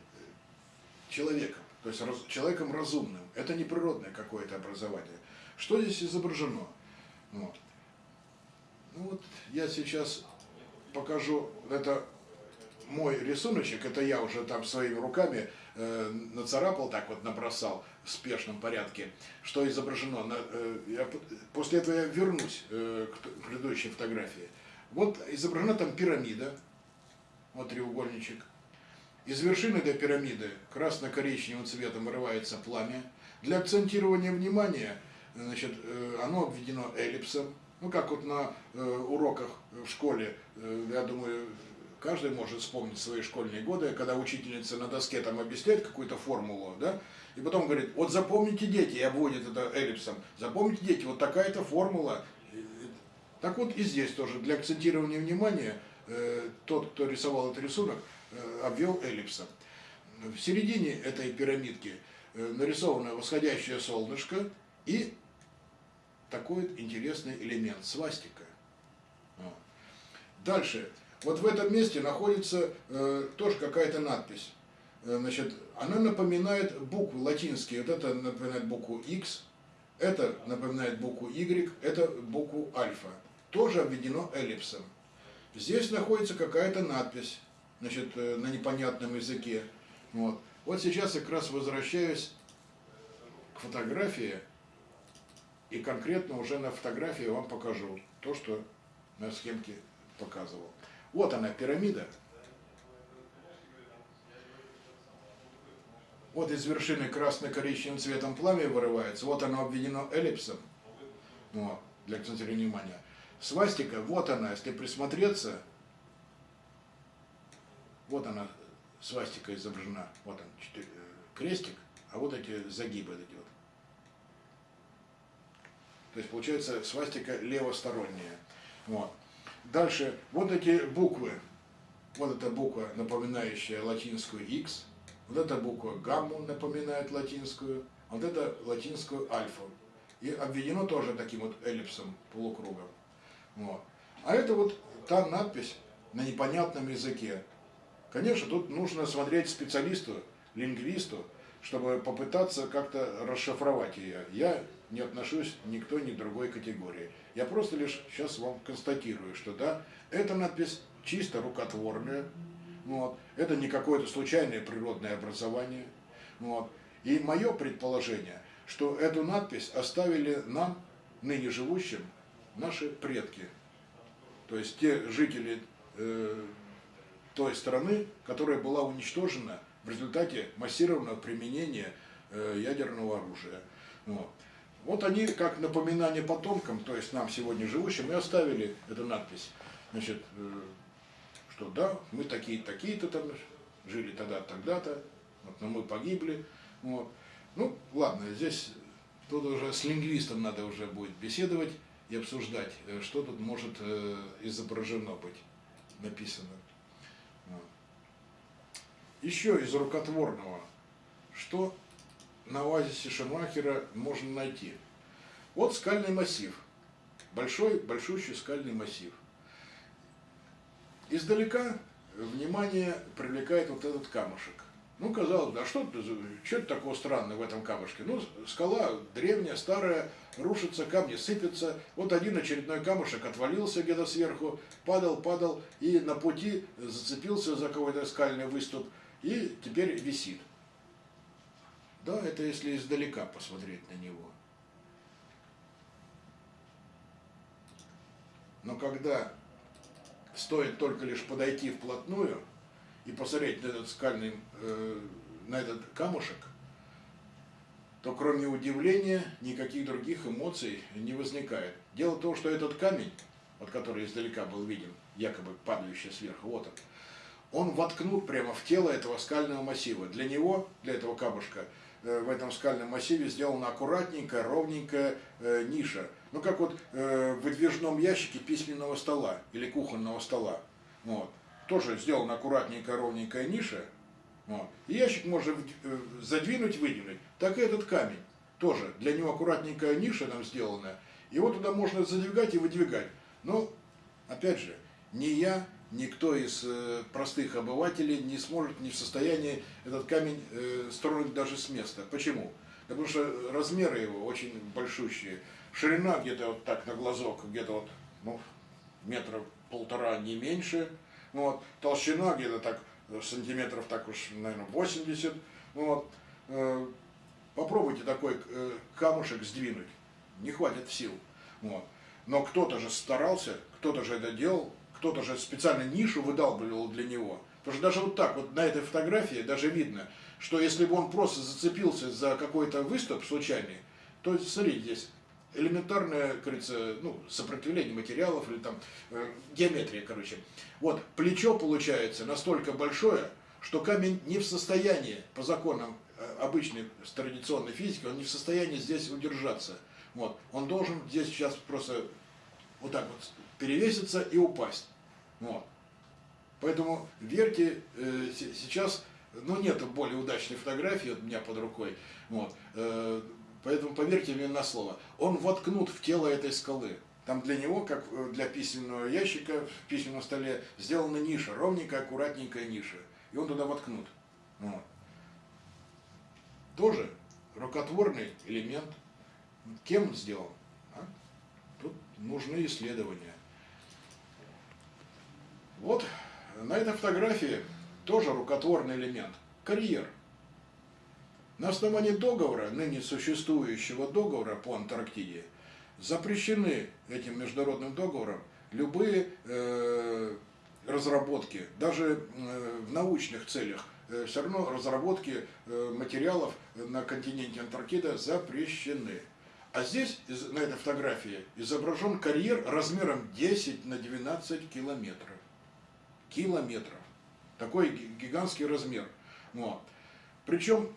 Speaker 1: человеком, то есть человеком разумным. Это не природное какое-то образование. Что здесь изображено? Вот. Ну вот я сейчас покажу, это мой рисуночек, это я уже там своими руками э, нацарапал, так вот набросал в спешном порядке, что изображено. На, э, я, после этого я вернусь э, к предыдущей фотографии. Вот изображена там пирамида, вот треугольничек. Из вершины этой пирамиды красно-коричневым цветом вырывается пламя. Для акцентирования внимания значит, э, оно обведено эллипсом, Ну, как вот на э, уроках в школе, э, я думаю, каждый может вспомнить свои школьные годы, когда учительница на доске там объясняет какую-то формулу, да, и потом говорит, вот запомните, дети, и обводит это эллипсом, запомните, дети, вот такая-то формула. Так вот и здесь тоже, для акцентирования внимания, э, тот, кто рисовал этот рисунок, э, обвел эллипсом. В середине этой пирамидки э, нарисовано восходящее солнышко и такой интересный элемент, свастика. Дальше. Вот в этом месте находится э, тоже какая-то надпись. Значит, она напоминает буквы латинские. Вот это напоминает букву X, это напоминает букву Y, это букву альфа. Тоже обведено эллипсом. Здесь находится какая-то надпись, значит, э, на непонятном языке. Вот. вот сейчас я как раз возвращаюсь к фотографии, и конкретно уже на фотографии вам покажу то, что на схемке показывал. Вот она, пирамида. Вот из вершины красно-коричневым цветом пламя вырывается. Вот оно обведено эллипсом. Вот, для акцентирования внимания. Свастика, вот она, если присмотреться, вот она, свастика изображена. Вот он, э, крестик, а вот эти загибы вот. То есть получается свастика левосторонняя. Вот. Дальше, вот эти буквы. Вот эта буква, напоминающая латинскую X. Вот эта буква гамму напоминает латинскую. Вот это латинскую альфу. И обведено тоже таким вот эллипсом, полукругом. Вот. А это вот та надпись на непонятном языке. Конечно, тут нужно смотреть специалисту, лингвисту, чтобы попытаться как-то расшифровать ее. Я не отношусь ни к той, ни к другой категории. Я просто лишь сейчас вам констатирую, что да, эта надпись чисто рукотворная, вот, это не какое-то случайное природное образование. Вот. И мое предположение, что эту надпись оставили нам, ныне живущим, наши предки. То есть те жители э, той страны, которая была уничтожена в результате массированного применения э, ядерного оружия. Вот. Вот они, как напоминание потомкам, то есть нам сегодня живущим, и оставили эту надпись. Значит, э, что да, мы такие такие-то там жили тогда, тогда-то, вот, но мы погибли. Вот. Ну, ладно, здесь тут уже с лингвистом надо уже будет беседовать и обсуждать, э, что тут может э, изображено быть, написано. Еще из рукотворного, что на оазисе Шумахера можно найти. Вот скальный массив, большой, большущий скальный массив. Издалека внимание привлекает вот этот камушек. Ну, казалось бы, а что, что это такого странного в этом камушке? Ну, скала древняя, старая, рушится, камни сыпятся. Вот один очередной камушек отвалился где-то сверху, падал, падал, и на пути зацепился за какой-то скальный выступ, и теперь висит. Да, это если издалека посмотреть на него. Но когда стоит только лишь подойти вплотную и посмотреть на этот скальный, э, на этот камушек, то кроме удивления никаких других эмоций не возникает. Дело в том, что этот камень, вот который издалека был виден, якобы падающий сверху, вот он, он воткнут прямо в тело этого скального массива. Для него, для этого камушка, Э, в этом скальном массиве сделана аккуратненькая, ровненькая э, ниша. Ну, как вот в выдвижном ящике письменного стола или кухонного стола. Вот. Тоже сделана аккуратненькая, ровненькая ниша. Вот. И ящик можно э, задвинуть, выдвинуть. Так и этот камень. Тоже для него аккуратненькая ниша там сделана. Его туда можно задвигать и выдвигать. Но, опять же, не я, никто из э, простых обывателей не сможет, не в состоянии этот камень э, строить даже с места. Почему? Потому что размеры его очень большущие. Ширина где-то вот так на глазок, где-то вот ну, метра полтора, не меньше. Вот. Толщина где-то так сантиметров так уж, наверное, 80. Вот. Э, попробуйте такой камушек сдвинуть. Не хватит сил. Вот. Но кто-то же старался, кто-то же это делал, кто-то же специально нишу выдалбливал для него. Потому что даже вот так, вот на этой фотографии даже видно, что если бы он просто зацепился за какой-то выступ случайный, то, смотрите, здесь элементарное, говорится, ну, сопротивление материалов или там э, геометрия, короче. Вот, плечо получается настолько большое, что камень не в состоянии, по законам э, обычной традиционной физики, он не в состоянии здесь удержаться. Вот, он должен здесь сейчас просто вот так вот перевеситься и упасть. Вот. Поэтому верьте, э, сейчас, ну нет более удачной фотографии у меня под рукой, вот, э, поэтому поверьте мне на слово, он воткнут в тело этой скалы. Там для него, как э, для письменного ящика в письменном столе, сделана ниша, ровненькая, аккуратненькая ниша. И он туда воткнут. Вот. Тоже рукотворный элемент. Кем сделан? А? Тут нужны исследования. Вот на этой фотографии тоже рукотворный элемент. Карьер. На основании договора, ныне существующего договора по Антарктиде, запрещены этим международным договором любые э, разработки, даже э, в научных целях, э, все равно разработки э, материалов на континенте Антарктида запрещены. А здесь, на этой фотографии, изображен карьер размером 10 на 12 километров километров. Такой гигантский размер. Вот. Причем,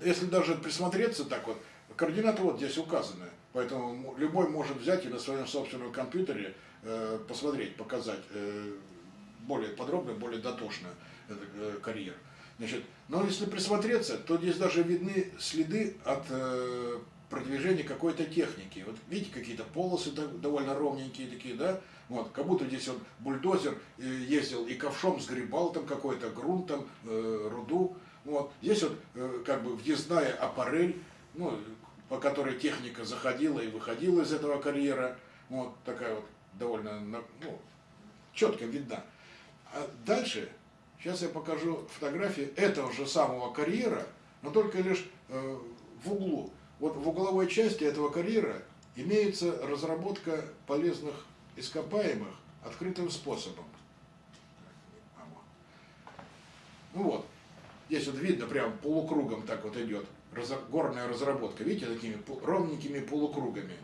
Speaker 1: если даже присмотреться так вот, координаты вот здесь указаны. Поэтому любой может взять и на своем собственном компьютере э, посмотреть, показать э, более подробно, более дотошно э, карьер. Значит, но если присмотреться, то здесь даже видны следы от э, продвижения какой-то техники. Вот видите, какие-то полосы довольно ровненькие такие, да? Вот, как будто здесь он бульдозер э, ездил и ковшом сгребал там какой-то грунт, там, э, руду. Вот. Здесь вот э, как бы въездная аппарель, ну, по которой техника заходила и выходила из этого карьера. Вот такая вот довольно ну, четко видна. А дальше, сейчас я покажу фотографии этого же самого карьера, но только лишь э, в углу. Вот в угловой части этого карьера имеется разработка полезных ископаемых открытым способом. Ну вот, здесь вот видно, прям полукругом так вот идет горная разработка. Видите, такими ровненькими полукругами.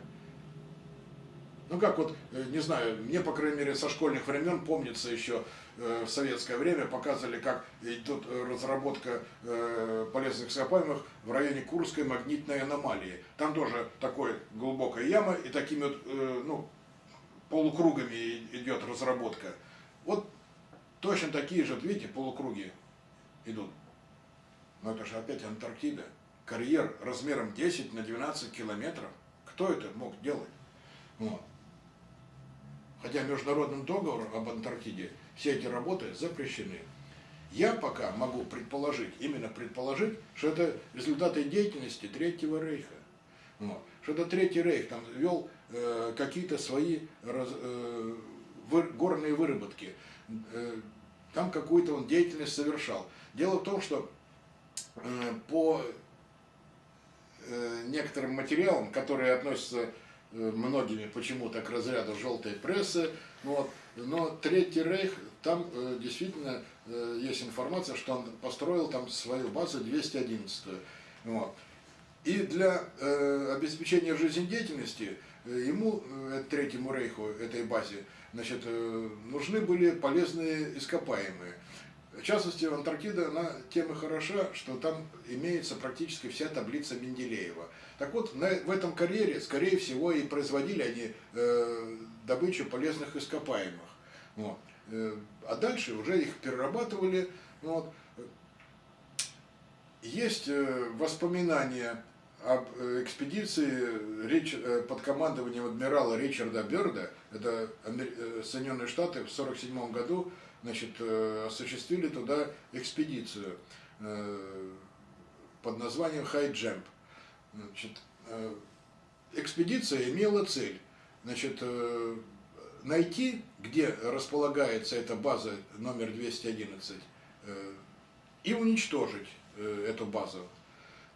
Speaker 1: Ну как вот, э, не знаю, мне, по крайней мере, со школьных времен помнится еще э, в советское время показывали, как идет э, разработка полезных ископаемых в районе Курской магнитной аномалии. Там тоже такой глубокая яма и такими вот, ну, полукругами идет разработка. Вот точно такие же, видите, полукруги идут. Но это же опять Антарктида. Карьер размером 10 на 12 километров. Кто это мог делать? Вот. Хотя международным договором об Антарктиде все эти работы запрещены. Я пока могу предположить, именно предположить, что это результаты деятельности Третьего Рейха. Вот. Что это Третий Рейх там вел Э, какие-то свои раз, э, вы, горные выработки. Э, там какую-то он деятельность совершал. Дело в том, что по э, некоторым материалам, которые относятся э, многими почему-то к разряду желтой прессы, вот, но Третий Рейх, там э, действительно э, есть информация, что он построил там свою базу 211. Вот. И для э, обеспечения жизнедеятельности Э, ему, э, Третьему Рейху, этой базе, значит, э, нужны были полезные ископаемые. В частности, Антарктида, она тем и хороша, что там имеется практически вся таблица Менделеева. Так вот, на, в этом карьере, скорее всего, и производили они э, добычу полезных ископаемых. Вот. А дальше уже их перерабатывали. Вот. Есть воспоминания об э, экспедиции Рич, э, под командованием адмирала Ричарда Берда, это э, Соединенные Штаты в 1947 году значит, осуществили туда экспедицию под названием Jump. Значит, экспедиция имела цель значит, найти, где располагается эта база номер 211, и уничтожить эту базу.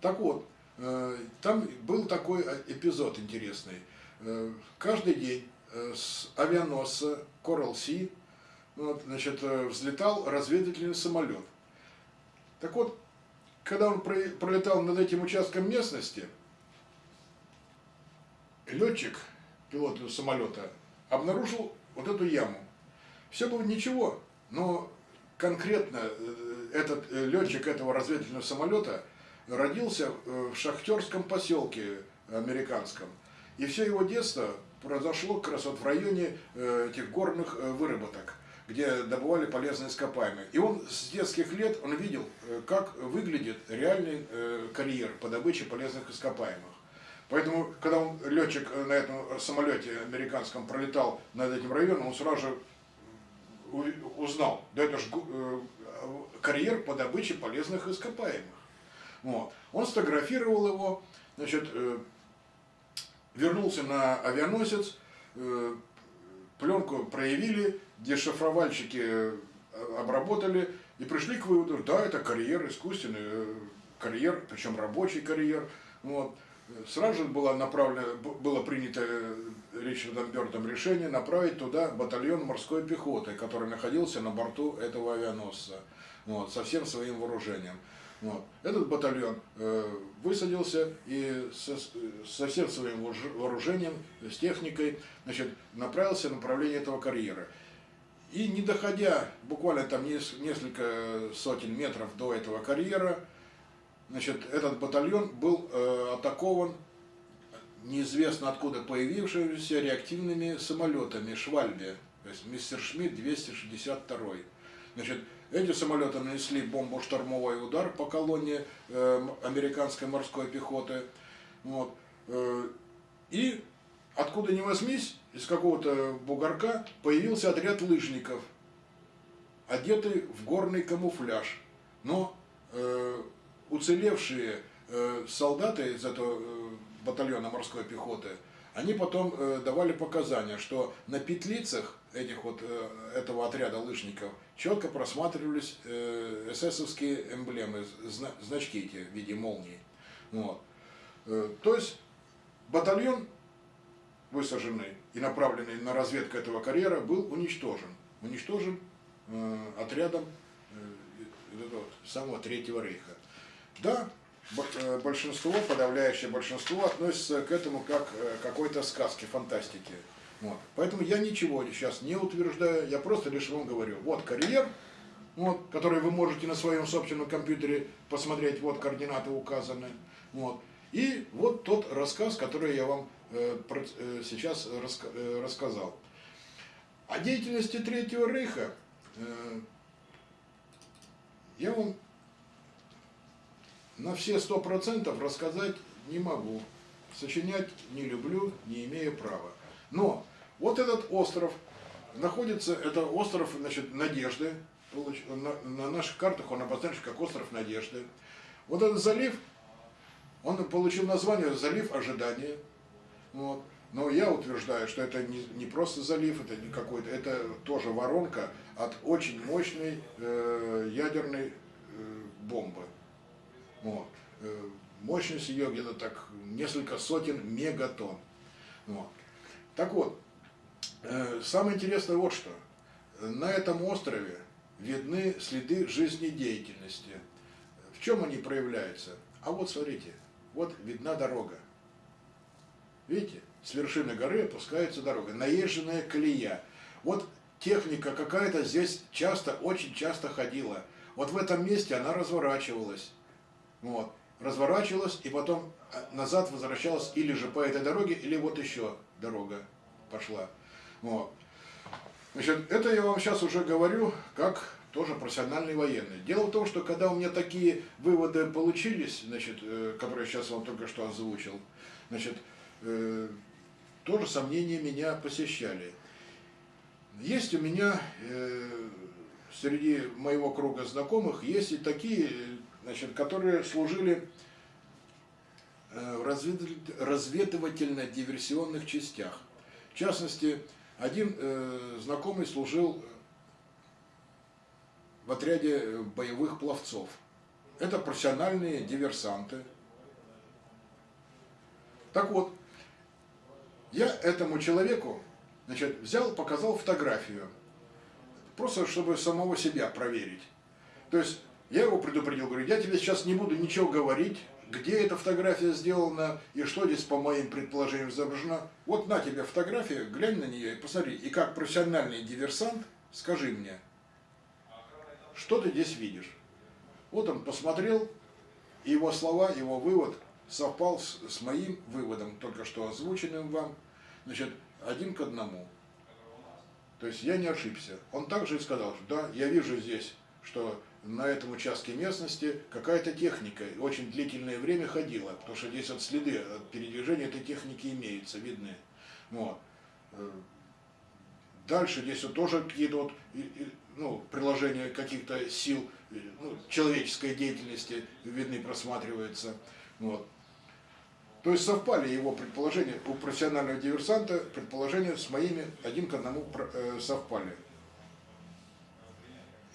Speaker 1: Так вот, Э, там был такой э, эпизод интересный. Э, каждый день с авианосца Coral Sea вот, значит, взлетал разведывательный самолет. Так вот, когда он пролетал над этим участком местности, летчик, пилот самолета, обнаружил вот эту яму. Все было ничего, но конкретно э, этот э, летчик этого разведывательного самолета родился э, в шахтерском поселке американском. И все его детство произошло как раз вот в районе этих горных выработок, где добывали полезные ископаемые. И он с детских лет он видел, как выглядит реальный карьер по добыче полезных ископаемых. Поэтому, когда он, летчик на этом самолете американском пролетал над этим районом, он сразу же узнал, да это же э, карьер по добыче полезных ископаемых. Вот. Он сфотографировал его, значит, э, вернулся на авианосец, э, пленку проявили, дешифровальщики обработали и пришли к выводу, да, это карьер, искусственный карьер, причем рабочий карьер. Вот. Сразу же было, направлено, было принято Ричардом Бёрдом решение направить туда батальон морской пехоты, который находился на борту этого авианосца, вот, со всем своим вооружением. Вот. Этот батальон э, высадился и со, со всем своим вооружением, с техникой, значит, направился в направлении этого карьера. И не доходя буквально там несколько сотен метров до этого карьера, значит, этот батальон был э, атакован неизвестно откуда появившимися реактивными самолетами Швальбе, то есть мистер Шмидт 262. Значит, эти самолеты нанесли бомбу-штурмовой удар по колонне э, американской морской пехоты. Вот. Э, и откуда ни возьмись, из какого-то бугорка появился отряд лыжников, одетый в горный камуфляж. Но э, уцелевшие э, солдаты из этого э, батальона морской пехоты, они потом э, давали показания, что на петлицах этих вот, э, этого отряда лыжников четко просматривались э, эсэсовские эмблемы, зна значки эти в виде молнии. Вот. Э, то есть батальон, высаженный и направленный на разведку этого карьера, был уничтожен. Уничтожен э, отрядом э, этого самого Третьего Рейха. Да, Э, большинство, подавляющее большинство относится к этому как э, к какой-то сказке, фантастике. Вот. Поэтому я ничего сейчас не утверждаю, я просто лишь вам говорю, вот карьер, вот, который вы можете на своем собственном компьютере посмотреть, вот координаты указаны. Вот. И вот тот рассказ, который я вам сейчас раска э, рассказал. О деятельности Третьего Рейха э, я вам на все сто процентов рассказать не могу. Сочинять не люблю, не имею права. Но вот этот остров находится, это остров значит, Надежды. На, на наших картах он обозначен как остров Надежды. Вот этот залив, он получил название залив ожидания. Вот. Но я утверждаю, что это не, не просто залив, это не какой-то, это тоже воронка от очень мощной э, ядерной э, бомбы. Вот. Э, мощность ее где-то так несколько сотен мегатонн. Вот. Так вот, э, самое интересное вот что. На этом острове видны следы жизнедеятельности. В чем они проявляются? А вот смотрите, вот видна дорога. Видите, с вершины горы опускается дорога, наезженная колея. Вот техника какая-то здесь часто, очень часто ходила. Вот в этом месте она разворачивалась. Вот. Разворачивалась и потом э, назад возвращалась или же по этой дороге, или вот еще дорога пошла. Вот. Значит, это я вам сейчас уже говорю как тоже профессиональный военный. Дело в том, что когда у меня такие выводы получились, значит, э, которые сейчас вам только что озвучил, значит, э, тоже сомнения меня посещали. Есть у меня э, среди моего круга знакомых, есть и такие значит, которые служили э, в разведывательно-диверсионных частях. В частности, один э, знакомый служил в отряде боевых пловцов. Это профессиональные диверсанты. Так вот, я этому человеку значит, взял, показал фотографию, просто чтобы самого себя проверить. То есть я его предупредил, говорю, я тебе сейчас не буду ничего говорить, где эта фотография сделана и что здесь по моим предположениям изображено. Вот на тебе фотография, глянь на нее и посмотри. И как профессиональный диверсант, скажи мне, что ты здесь видишь? Вот он посмотрел, и его слова, его вывод совпал с, с моим выводом, только что озвученным вам, значит, один к одному. То есть я не ошибся. Он также и сказал, что да, я вижу здесь, что на этом участке местности какая-то техника очень длительное время ходила, потому что здесь вот следы от передвижения этой техники имеются, видны. Вот. Э, дальше здесь вот тоже какие-то вот, ну, приложения каких-то сил э, ну, человеческой деятельности видны, просматриваются. Вот. То есть совпали его предположения у профессионального диверсанта, предположения с моими один к одному э, совпали.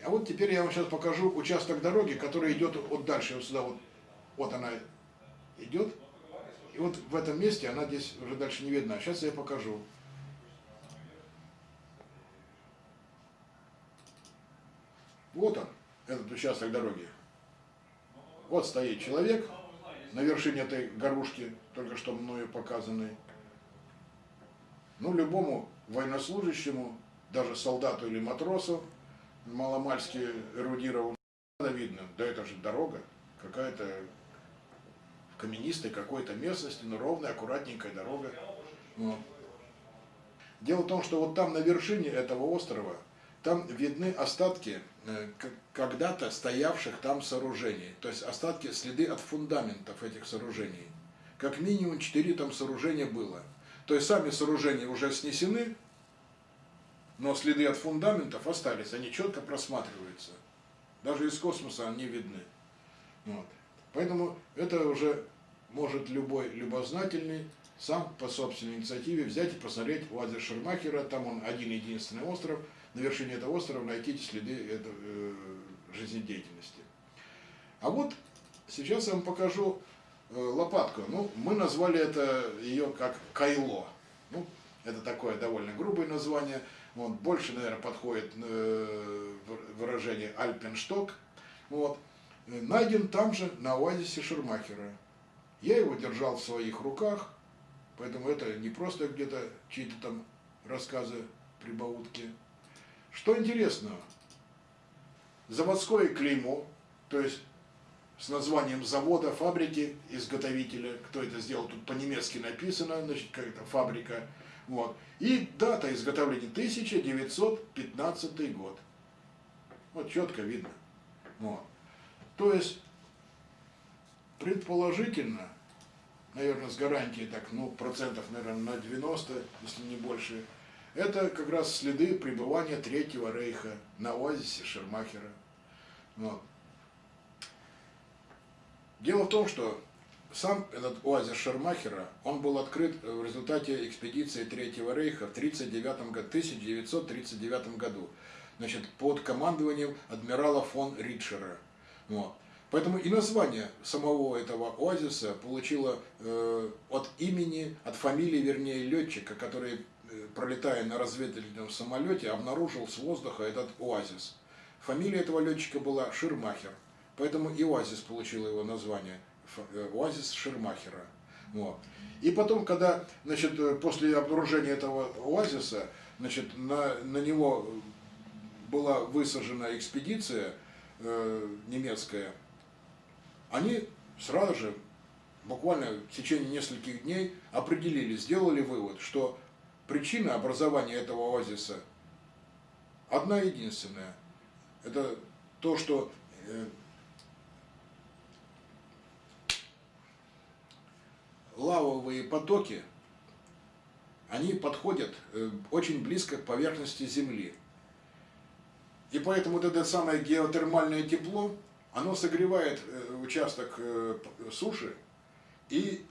Speaker 1: А вот теперь я вам сейчас покажу участок дороги, который идет вот дальше, вот сюда вот, вот она идет. И вот в этом месте она здесь уже дальше не видна. Сейчас я покажу. Вот он, этот участок дороги. Вот стоит человек на вершине этой горушки, только что мною показанной. Ну, любому военнослужащему, даже солдату или матросу, маломальски эрудирован, видно, да это же дорога, какая-то в каменистой какой-то местности, но ровная, аккуратненькая дорога. Вот. Дело в том, что вот там на вершине этого острова, там видны остатки э, когда-то стоявших там сооружений, то есть остатки, следы от фундаментов этих сооружений. Как минимум четыре там сооружения было. То есть сами сооружения уже снесены, но следы от фундаментов остались, они четко просматриваются. Даже из космоса они видны. Вот. Поэтому это уже может любой любознательный сам по собственной инициативе взять и посмотреть оазис Шермахера, там он один-единственный остров, на вершине этого острова найти следы этой, э, жизнедеятельности. А вот сейчас я вам покажу э, лопатку. Ну, мы назвали это ее как кайло. Ну, это такое довольно грубое название вот, больше, наверное, подходит э, выражение альпеншток, вот, найден там же, на оазисе Шермахера. Я его держал в своих руках, поэтому это не просто где-то чьи-то там рассказы, прибаутки. Что интересного, заводское клеймо, то есть с названием завода, фабрики, изготовителя, кто это сделал, тут по-немецки написано, значит, какая-то фабрика, вот. И дата изготовления 1915 год. Вот четко видно. Вот. То есть, предположительно, наверное, с гарантией так, ну, процентов, наверное, на 90, если не больше, это как раз следы пребывания Третьего Рейха на оазисе Шермахера. Вот. Дело в том, что сам этот оазис Шермахера, он был открыт в результате экспедиции Третьего Рейха в 39 году, 1939 году, значит, под командованием адмирала фон Ритшера. Вот. Поэтому и название самого этого оазиса получило э, от имени, от фамилии, вернее, летчика, который, пролетая на разведывательном самолете, обнаружил с воздуха этот оазис. Фамилия этого летчика была Ширмахер, поэтому и оазис получил его название. Э, оазис Шермахера. Вот. И потом, когда, значит, э, после обнаружения этого оазиса, значит, на, на него была высажена экспедиция э, немецкая, они сразу же, буквально в течение нескольких дней, определили, сделали вывод, что причина образования этого оазиса одна единственная. Это то, что э, лавовые потоки, они подходят э, очень близко к поверхности Земли. И поэтому вот это самое геотермальное тепло, оно согревает э, участок суши, и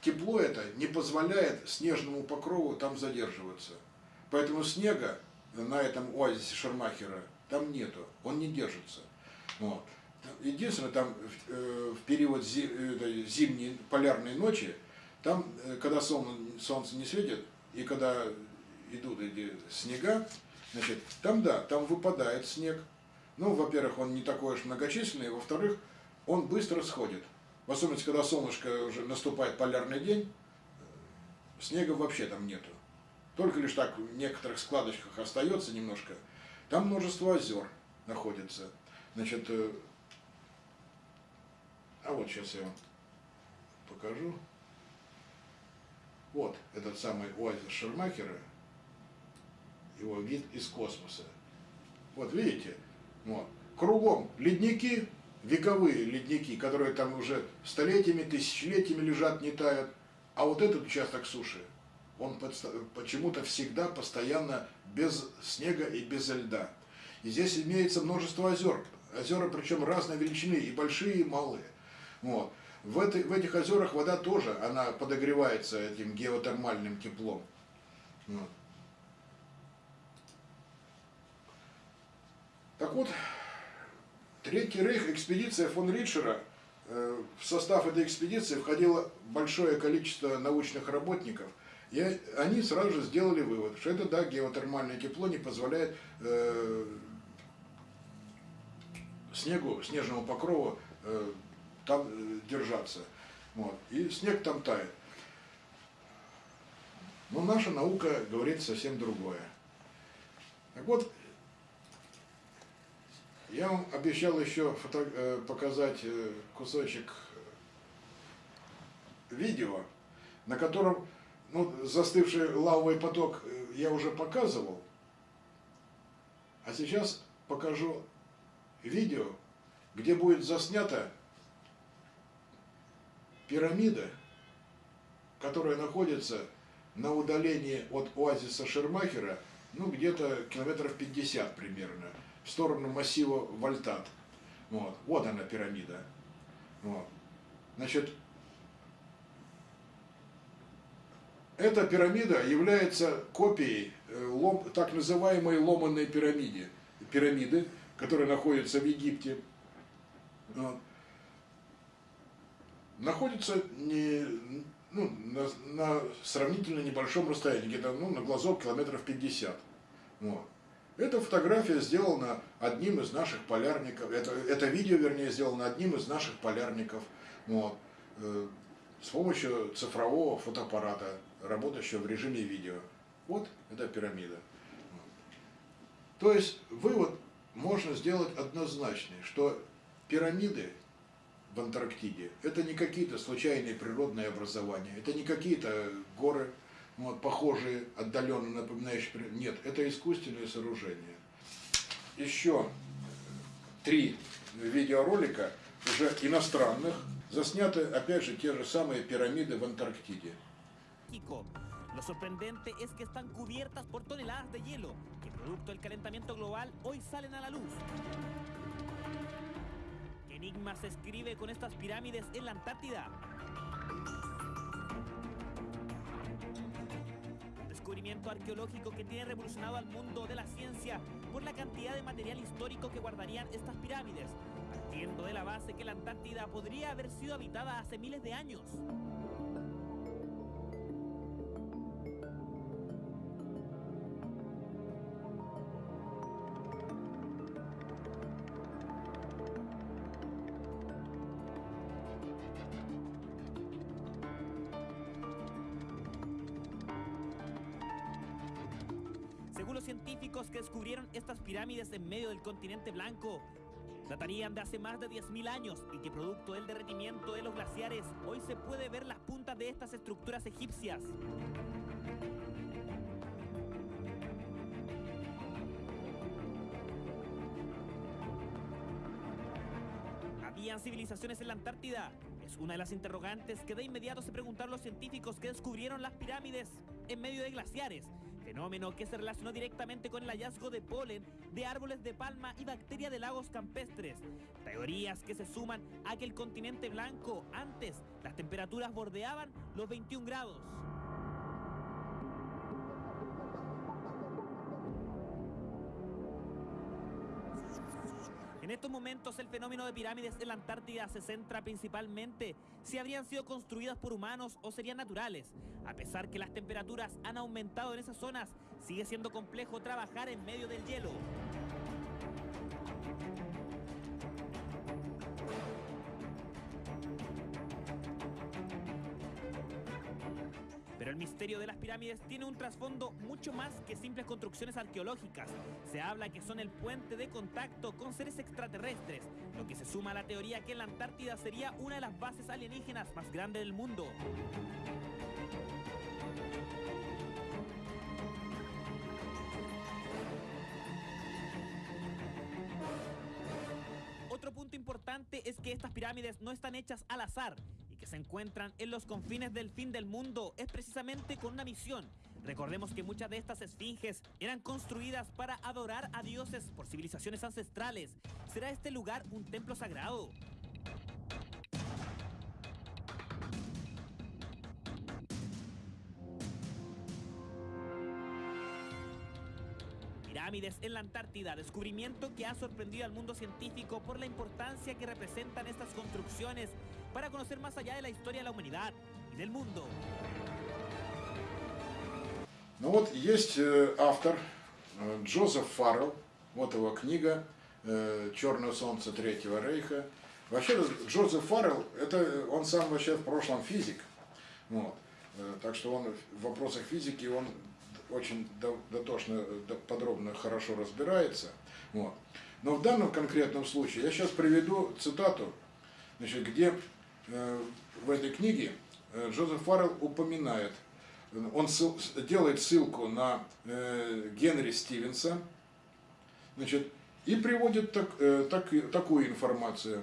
Speaker 1: тепло это не позволяет снежному покрову там задерживаться. Поэтому снега на этом оазисе Шармахера там нету, он не держится. Вот. Единственное, там в период зимней полярной ночи там, э, когда солнце не светит, и когда идут эти снега, значит, там да, там выпадает снег. Ну, во-первых, он не такой уж многочисленный, во-вторых, он быстро сходит. В особенности, когда солнышко уже наступает полярный день, снега вообще там нету. Только лишь так в некоторых складочках остается немножко. Там множество озер находится. Значит, э, а вот сейчас я вам покажу. Вот этот самый оазис Шермахера, его вид из космоса. Вот видите, вот. кругом ледники, вековые ледники, которые там уже столетиями, тысячелетиями лежат, не тают. А вот этот участок суши, он почему-то всегда постоянно без снега и без льда. И здесь имеется множество озер. Озера причем разной величины, и большие, и малые. Вот. В, этой, в этих озерах вода тоже, она подогревается этим геотермальным теплом. Вот. Так вот, Третий рейх, экспедиция фон Ричера, э, в состав этой экспедиции входило большое количество научных работников, и они сразу же сделали вывод, что это, да, геотермальное тепло не позволяет э, снегу, снежному покрову э, там держаться. Вот. И снег там тает. Но наша наука говорит совсем другое. Так вот, я вам обещал еще фото э, показать э, кусочек видео, на котором ну, застывший лавовый поток я уже показывал. А сейчас покажу видео, где будет заснята пирамида, которая находится на удалении от оазиса Шермахера, ну, где-то километров 50 примерно, в сторону массива Вольтат. Вот, вот она пирамида. Вот. Значит, эта пирамида является копией э, лом, так называемой ломанной пирамиды, пирамиды, которая находится в Египте. Вот. Находится не, ну, на, на сравнительно небольшом расстоянии, где-то ну, на глазок километров 50. Вот. Эта фотография сделана одним из наших полярников, это, это видео, вернее, сделано одним из наших полярников, вот, э, с помощью цифрового фотоаппарата, работающего в режиме видео. Вот эта пирамида. То есть вывод можно сделать однозначный, что пирамиды в Антарктиде это не какие-то случайные природные образования, это не какие-то горы, вот, похожие, отдаленно напоминающие... Нет, это искусственное сооружение. Еще три видеоролика, уже иностранных, засняты, опять же, те же самые пирамиды в Антарктиде.
Speaker 2: Lo sorprendente es que están cubiertas por toneladas de hielo, que producto del calentamiento global hoy salen a la luz. ¿Qué enigma se escribe con estas pirámides en la Antártida? Descubrimiento arqueológico que tiene revolucionado al mundo de la ciencia por la cantidad de material histórico que guardarían estas pirámides, partiendo de la base que la Antártida podría haber sido habitada hace miles de años. Pirámides en medio del continente blanco, datarían de hace más de 10.000 años y que producto del derretimiento de los glaciares, hoy se puede ver las puntas de estas estructuras egipcias. ¿Habían civilizaciones en la Antártida? Es una de las interrogantes que de inmediato se preguntaron los científicos que descubrieron las pirámides en medio de glaciares fenómeno que se relacionó directamente con el hallazgo de polen de árboles de palma y bacteria de lagos campestres. Teorías que se suman a que el continente blanco antes las temperaturas bordeaban los 21 grados. En estos momentos el fenómeno de pirámides en la Antártida se centra principalmente si habrían sido construidas por humanos o serían naturales. A pesar que las temperaturas han aumentado en esas zonas, sigue siendo complejo trabajar en medio del hielo. Pero el misterio de las pirámides tiene un trasfondo mucho más que simples construcciones arqueológicas. Se habla que son el puente de contacto con seres extraterrestres, lo que se suma a la teoría que la Antártida sería una de las bases alienígenas más grandes del mundo. Otro punto importante es que estas pirámides no están hechas al azar se encuentran en los confines del fin del mundo es precisamente con una misión. Recordemos que muchas de estas esfinges eran construidas para adorar a dioses por civilizaciones ancestrales. ¿Será este lugar un templo sagrado? Pirámides en la Antártida, descubrimiento que ha sorprendido al mundo científico por la importancia que representan estas construcciones para conocer más allá de la historia de la humanidad y del mundo.
Speaker 1: Ну вот есть э, автор э, Джозеф Фаррелл, вот его книга э, «Черное солнце Третьего Рейха». Вообще Джозеф Фаррелл, это он сам вообще в прошлом физик, вот. Э, так что он в вопросах физики он очень до- дотошно, до- подробно, хорошо разбирается. Вот. Но в данном конкретном случае я сейчас приведу цитату, значит, где э, в этой книге э, Джозеф Фаррелл упоминает, э, он ссыл- делает ссылку на э, Генри Стивенса, значит, и приводит так, э, так- такую информацию,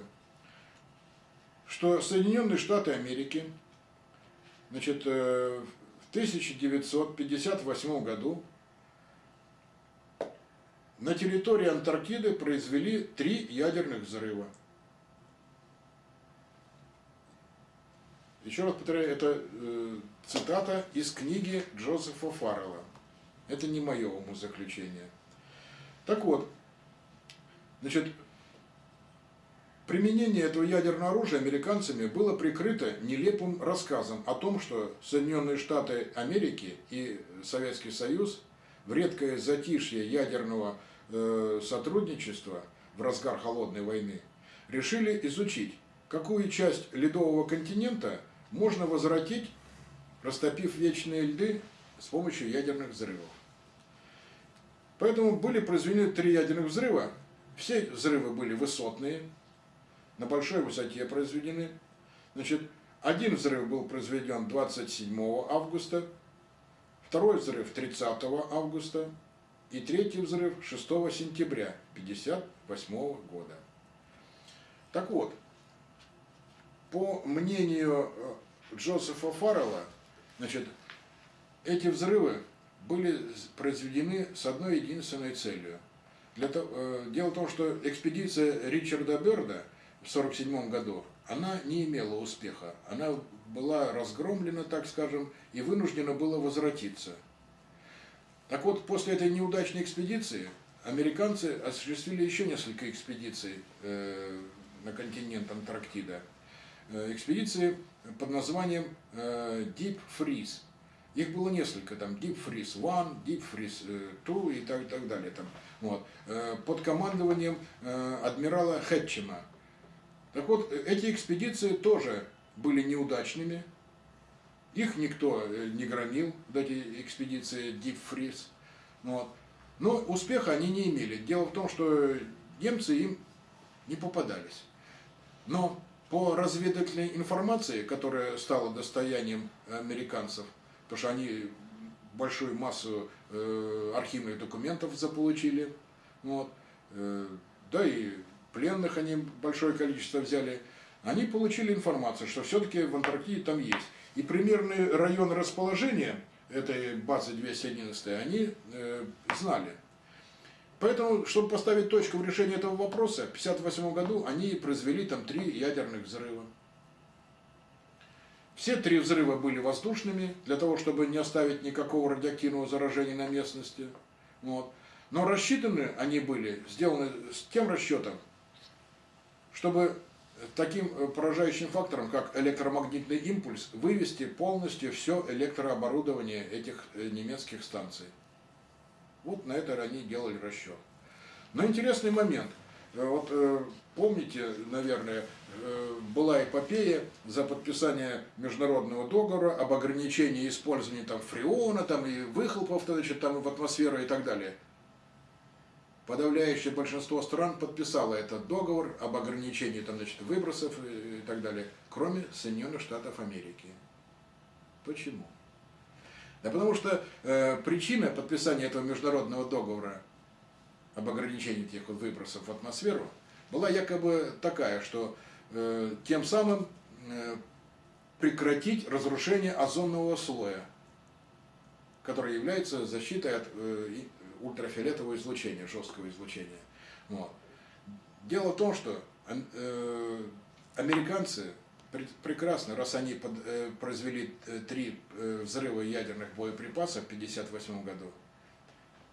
Speaker 1: что Соединенные Штаты Америки значит, э, 1958 году на территории Антарктиды произвели три ядерных взрыва. Еще раз повторяю, это э, цитата из книги Джозефа Фаррелла. Это не мое умозаключение. Так вот, значит, Применение этого ядерного оружия американцами было прикрыто нелепым рассказом о том, что Соединенные Штаты Америки и Советский Союз в редкое затишье ядерного э, сотрудничества в разгар холодной войны решили изучить, какую часть ледового континента можно возвратить, растопив вечные льды с помощью ядерных взрывов. Поэтому были произведены три ядерных взрыва. Все взрывы были высотные, на большой высоте произведены. Значит, один взрыв был произведен 27 августа, второй взрыв 30 августа и третий взрыв 6 сентября 1958 года. Так вот, по мнению э, Джозефа Фаррелла, значит, эти взрывы были произведены с одной единственной целью. Для того, э, дело в том, что экспедиция Ричарда Берда в 1947 году, она не имела успеха. Она была разгромлена, так скажем, и вынуждена была возвратиться. Так вот, после этой неудачной экспедиции американцы осуществили еще несколько экспедиций э, на континент Антарктида. Э, экспедиции под названием э, Deep Freeze. Их было несколько, там Deep Freeze One, Deep Freeze 2 и так, так далее. Там, вот, э, под командованием э, адмирала Хэтчема. Так вот, э, эти экспедиции тоже были неудачными. Их никто э, не громил, вот эти экспедиции Deep Freeze. Вот. Но успеха они не имели. Дело в том, что немцы им не попадались. Но по разведывательной информации, которая стала достоянием американцев, потому что они большую массу э, архивных документов заполучили, вот, э, да и пленных они большое количество взяли, они получили информацию, что все-таки в Антарктиде там есть. И примерный район расположения этой базы 211 они э, знали. Поэтому, чтобы поставить точку в решении этого вопроса, в 1958 году они произвели там три ядерных взрыва. Все три взрыва были воздушными, для того, чтобы не оставить никакого радиоактивного заражения на местности. Вот. Но рассчитаны они были, сделаны с тем расчетом, чтобы таким поражающим фактором, как электромагнитный импульс, вывести полностью все электрооборудование этих немецких станций. Вот на это они делали расчет. Но интересный момент. э, вот э, помните, наверное, э, была эпопея за подписание международного договора об ограничении использования там фреона, там и выхлопов, значит, там в атмосферу и так далее. Подавляющее большинство стран подписало этот договор об ограничении там, значит, выбросов и так далее, кроме Соединенных Штатов Америки. Почему? Да потому что э, причина подписания этого международного договора об ограничении этих вот выбросов в атмосферу была якобы такая, что э, тем самым э, прекратить разрушение озонного слоя, который является защитой от э, ультрафиолетового излучения, жесткого излучения. Вот. Дело в том, что э, американцы прекрасно, раз они под, э, произвели э, три э, взрыва ядерных боеприпасов в 1958 году,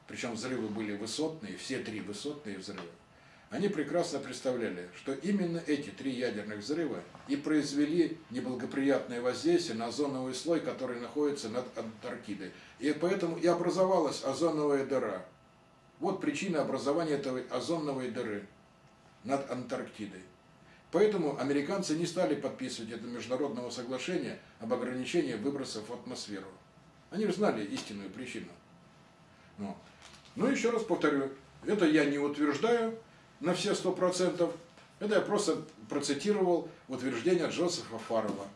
Speaker 1: причем взрывы были высотные, все три высотные взрыва, они прекрасно представляли, что именно эти три ядерных взрыва и произвели неблагоприятное воздействие на озоновый слой, который находится над Антарктидой. И поэтому и образовалась озоновая дыра. Вот причина образования этой озоновой дыры над Антарктидой. Поэтому американцы не стали подписывать это международного соглашения об ограничении выбросов в атмосферу. Они знали истинную причину. Ну, ну еще раз повторю, это я не утверждаю на все сто процентов, это я просто процитировал утверждение Джозефа Фаррелла.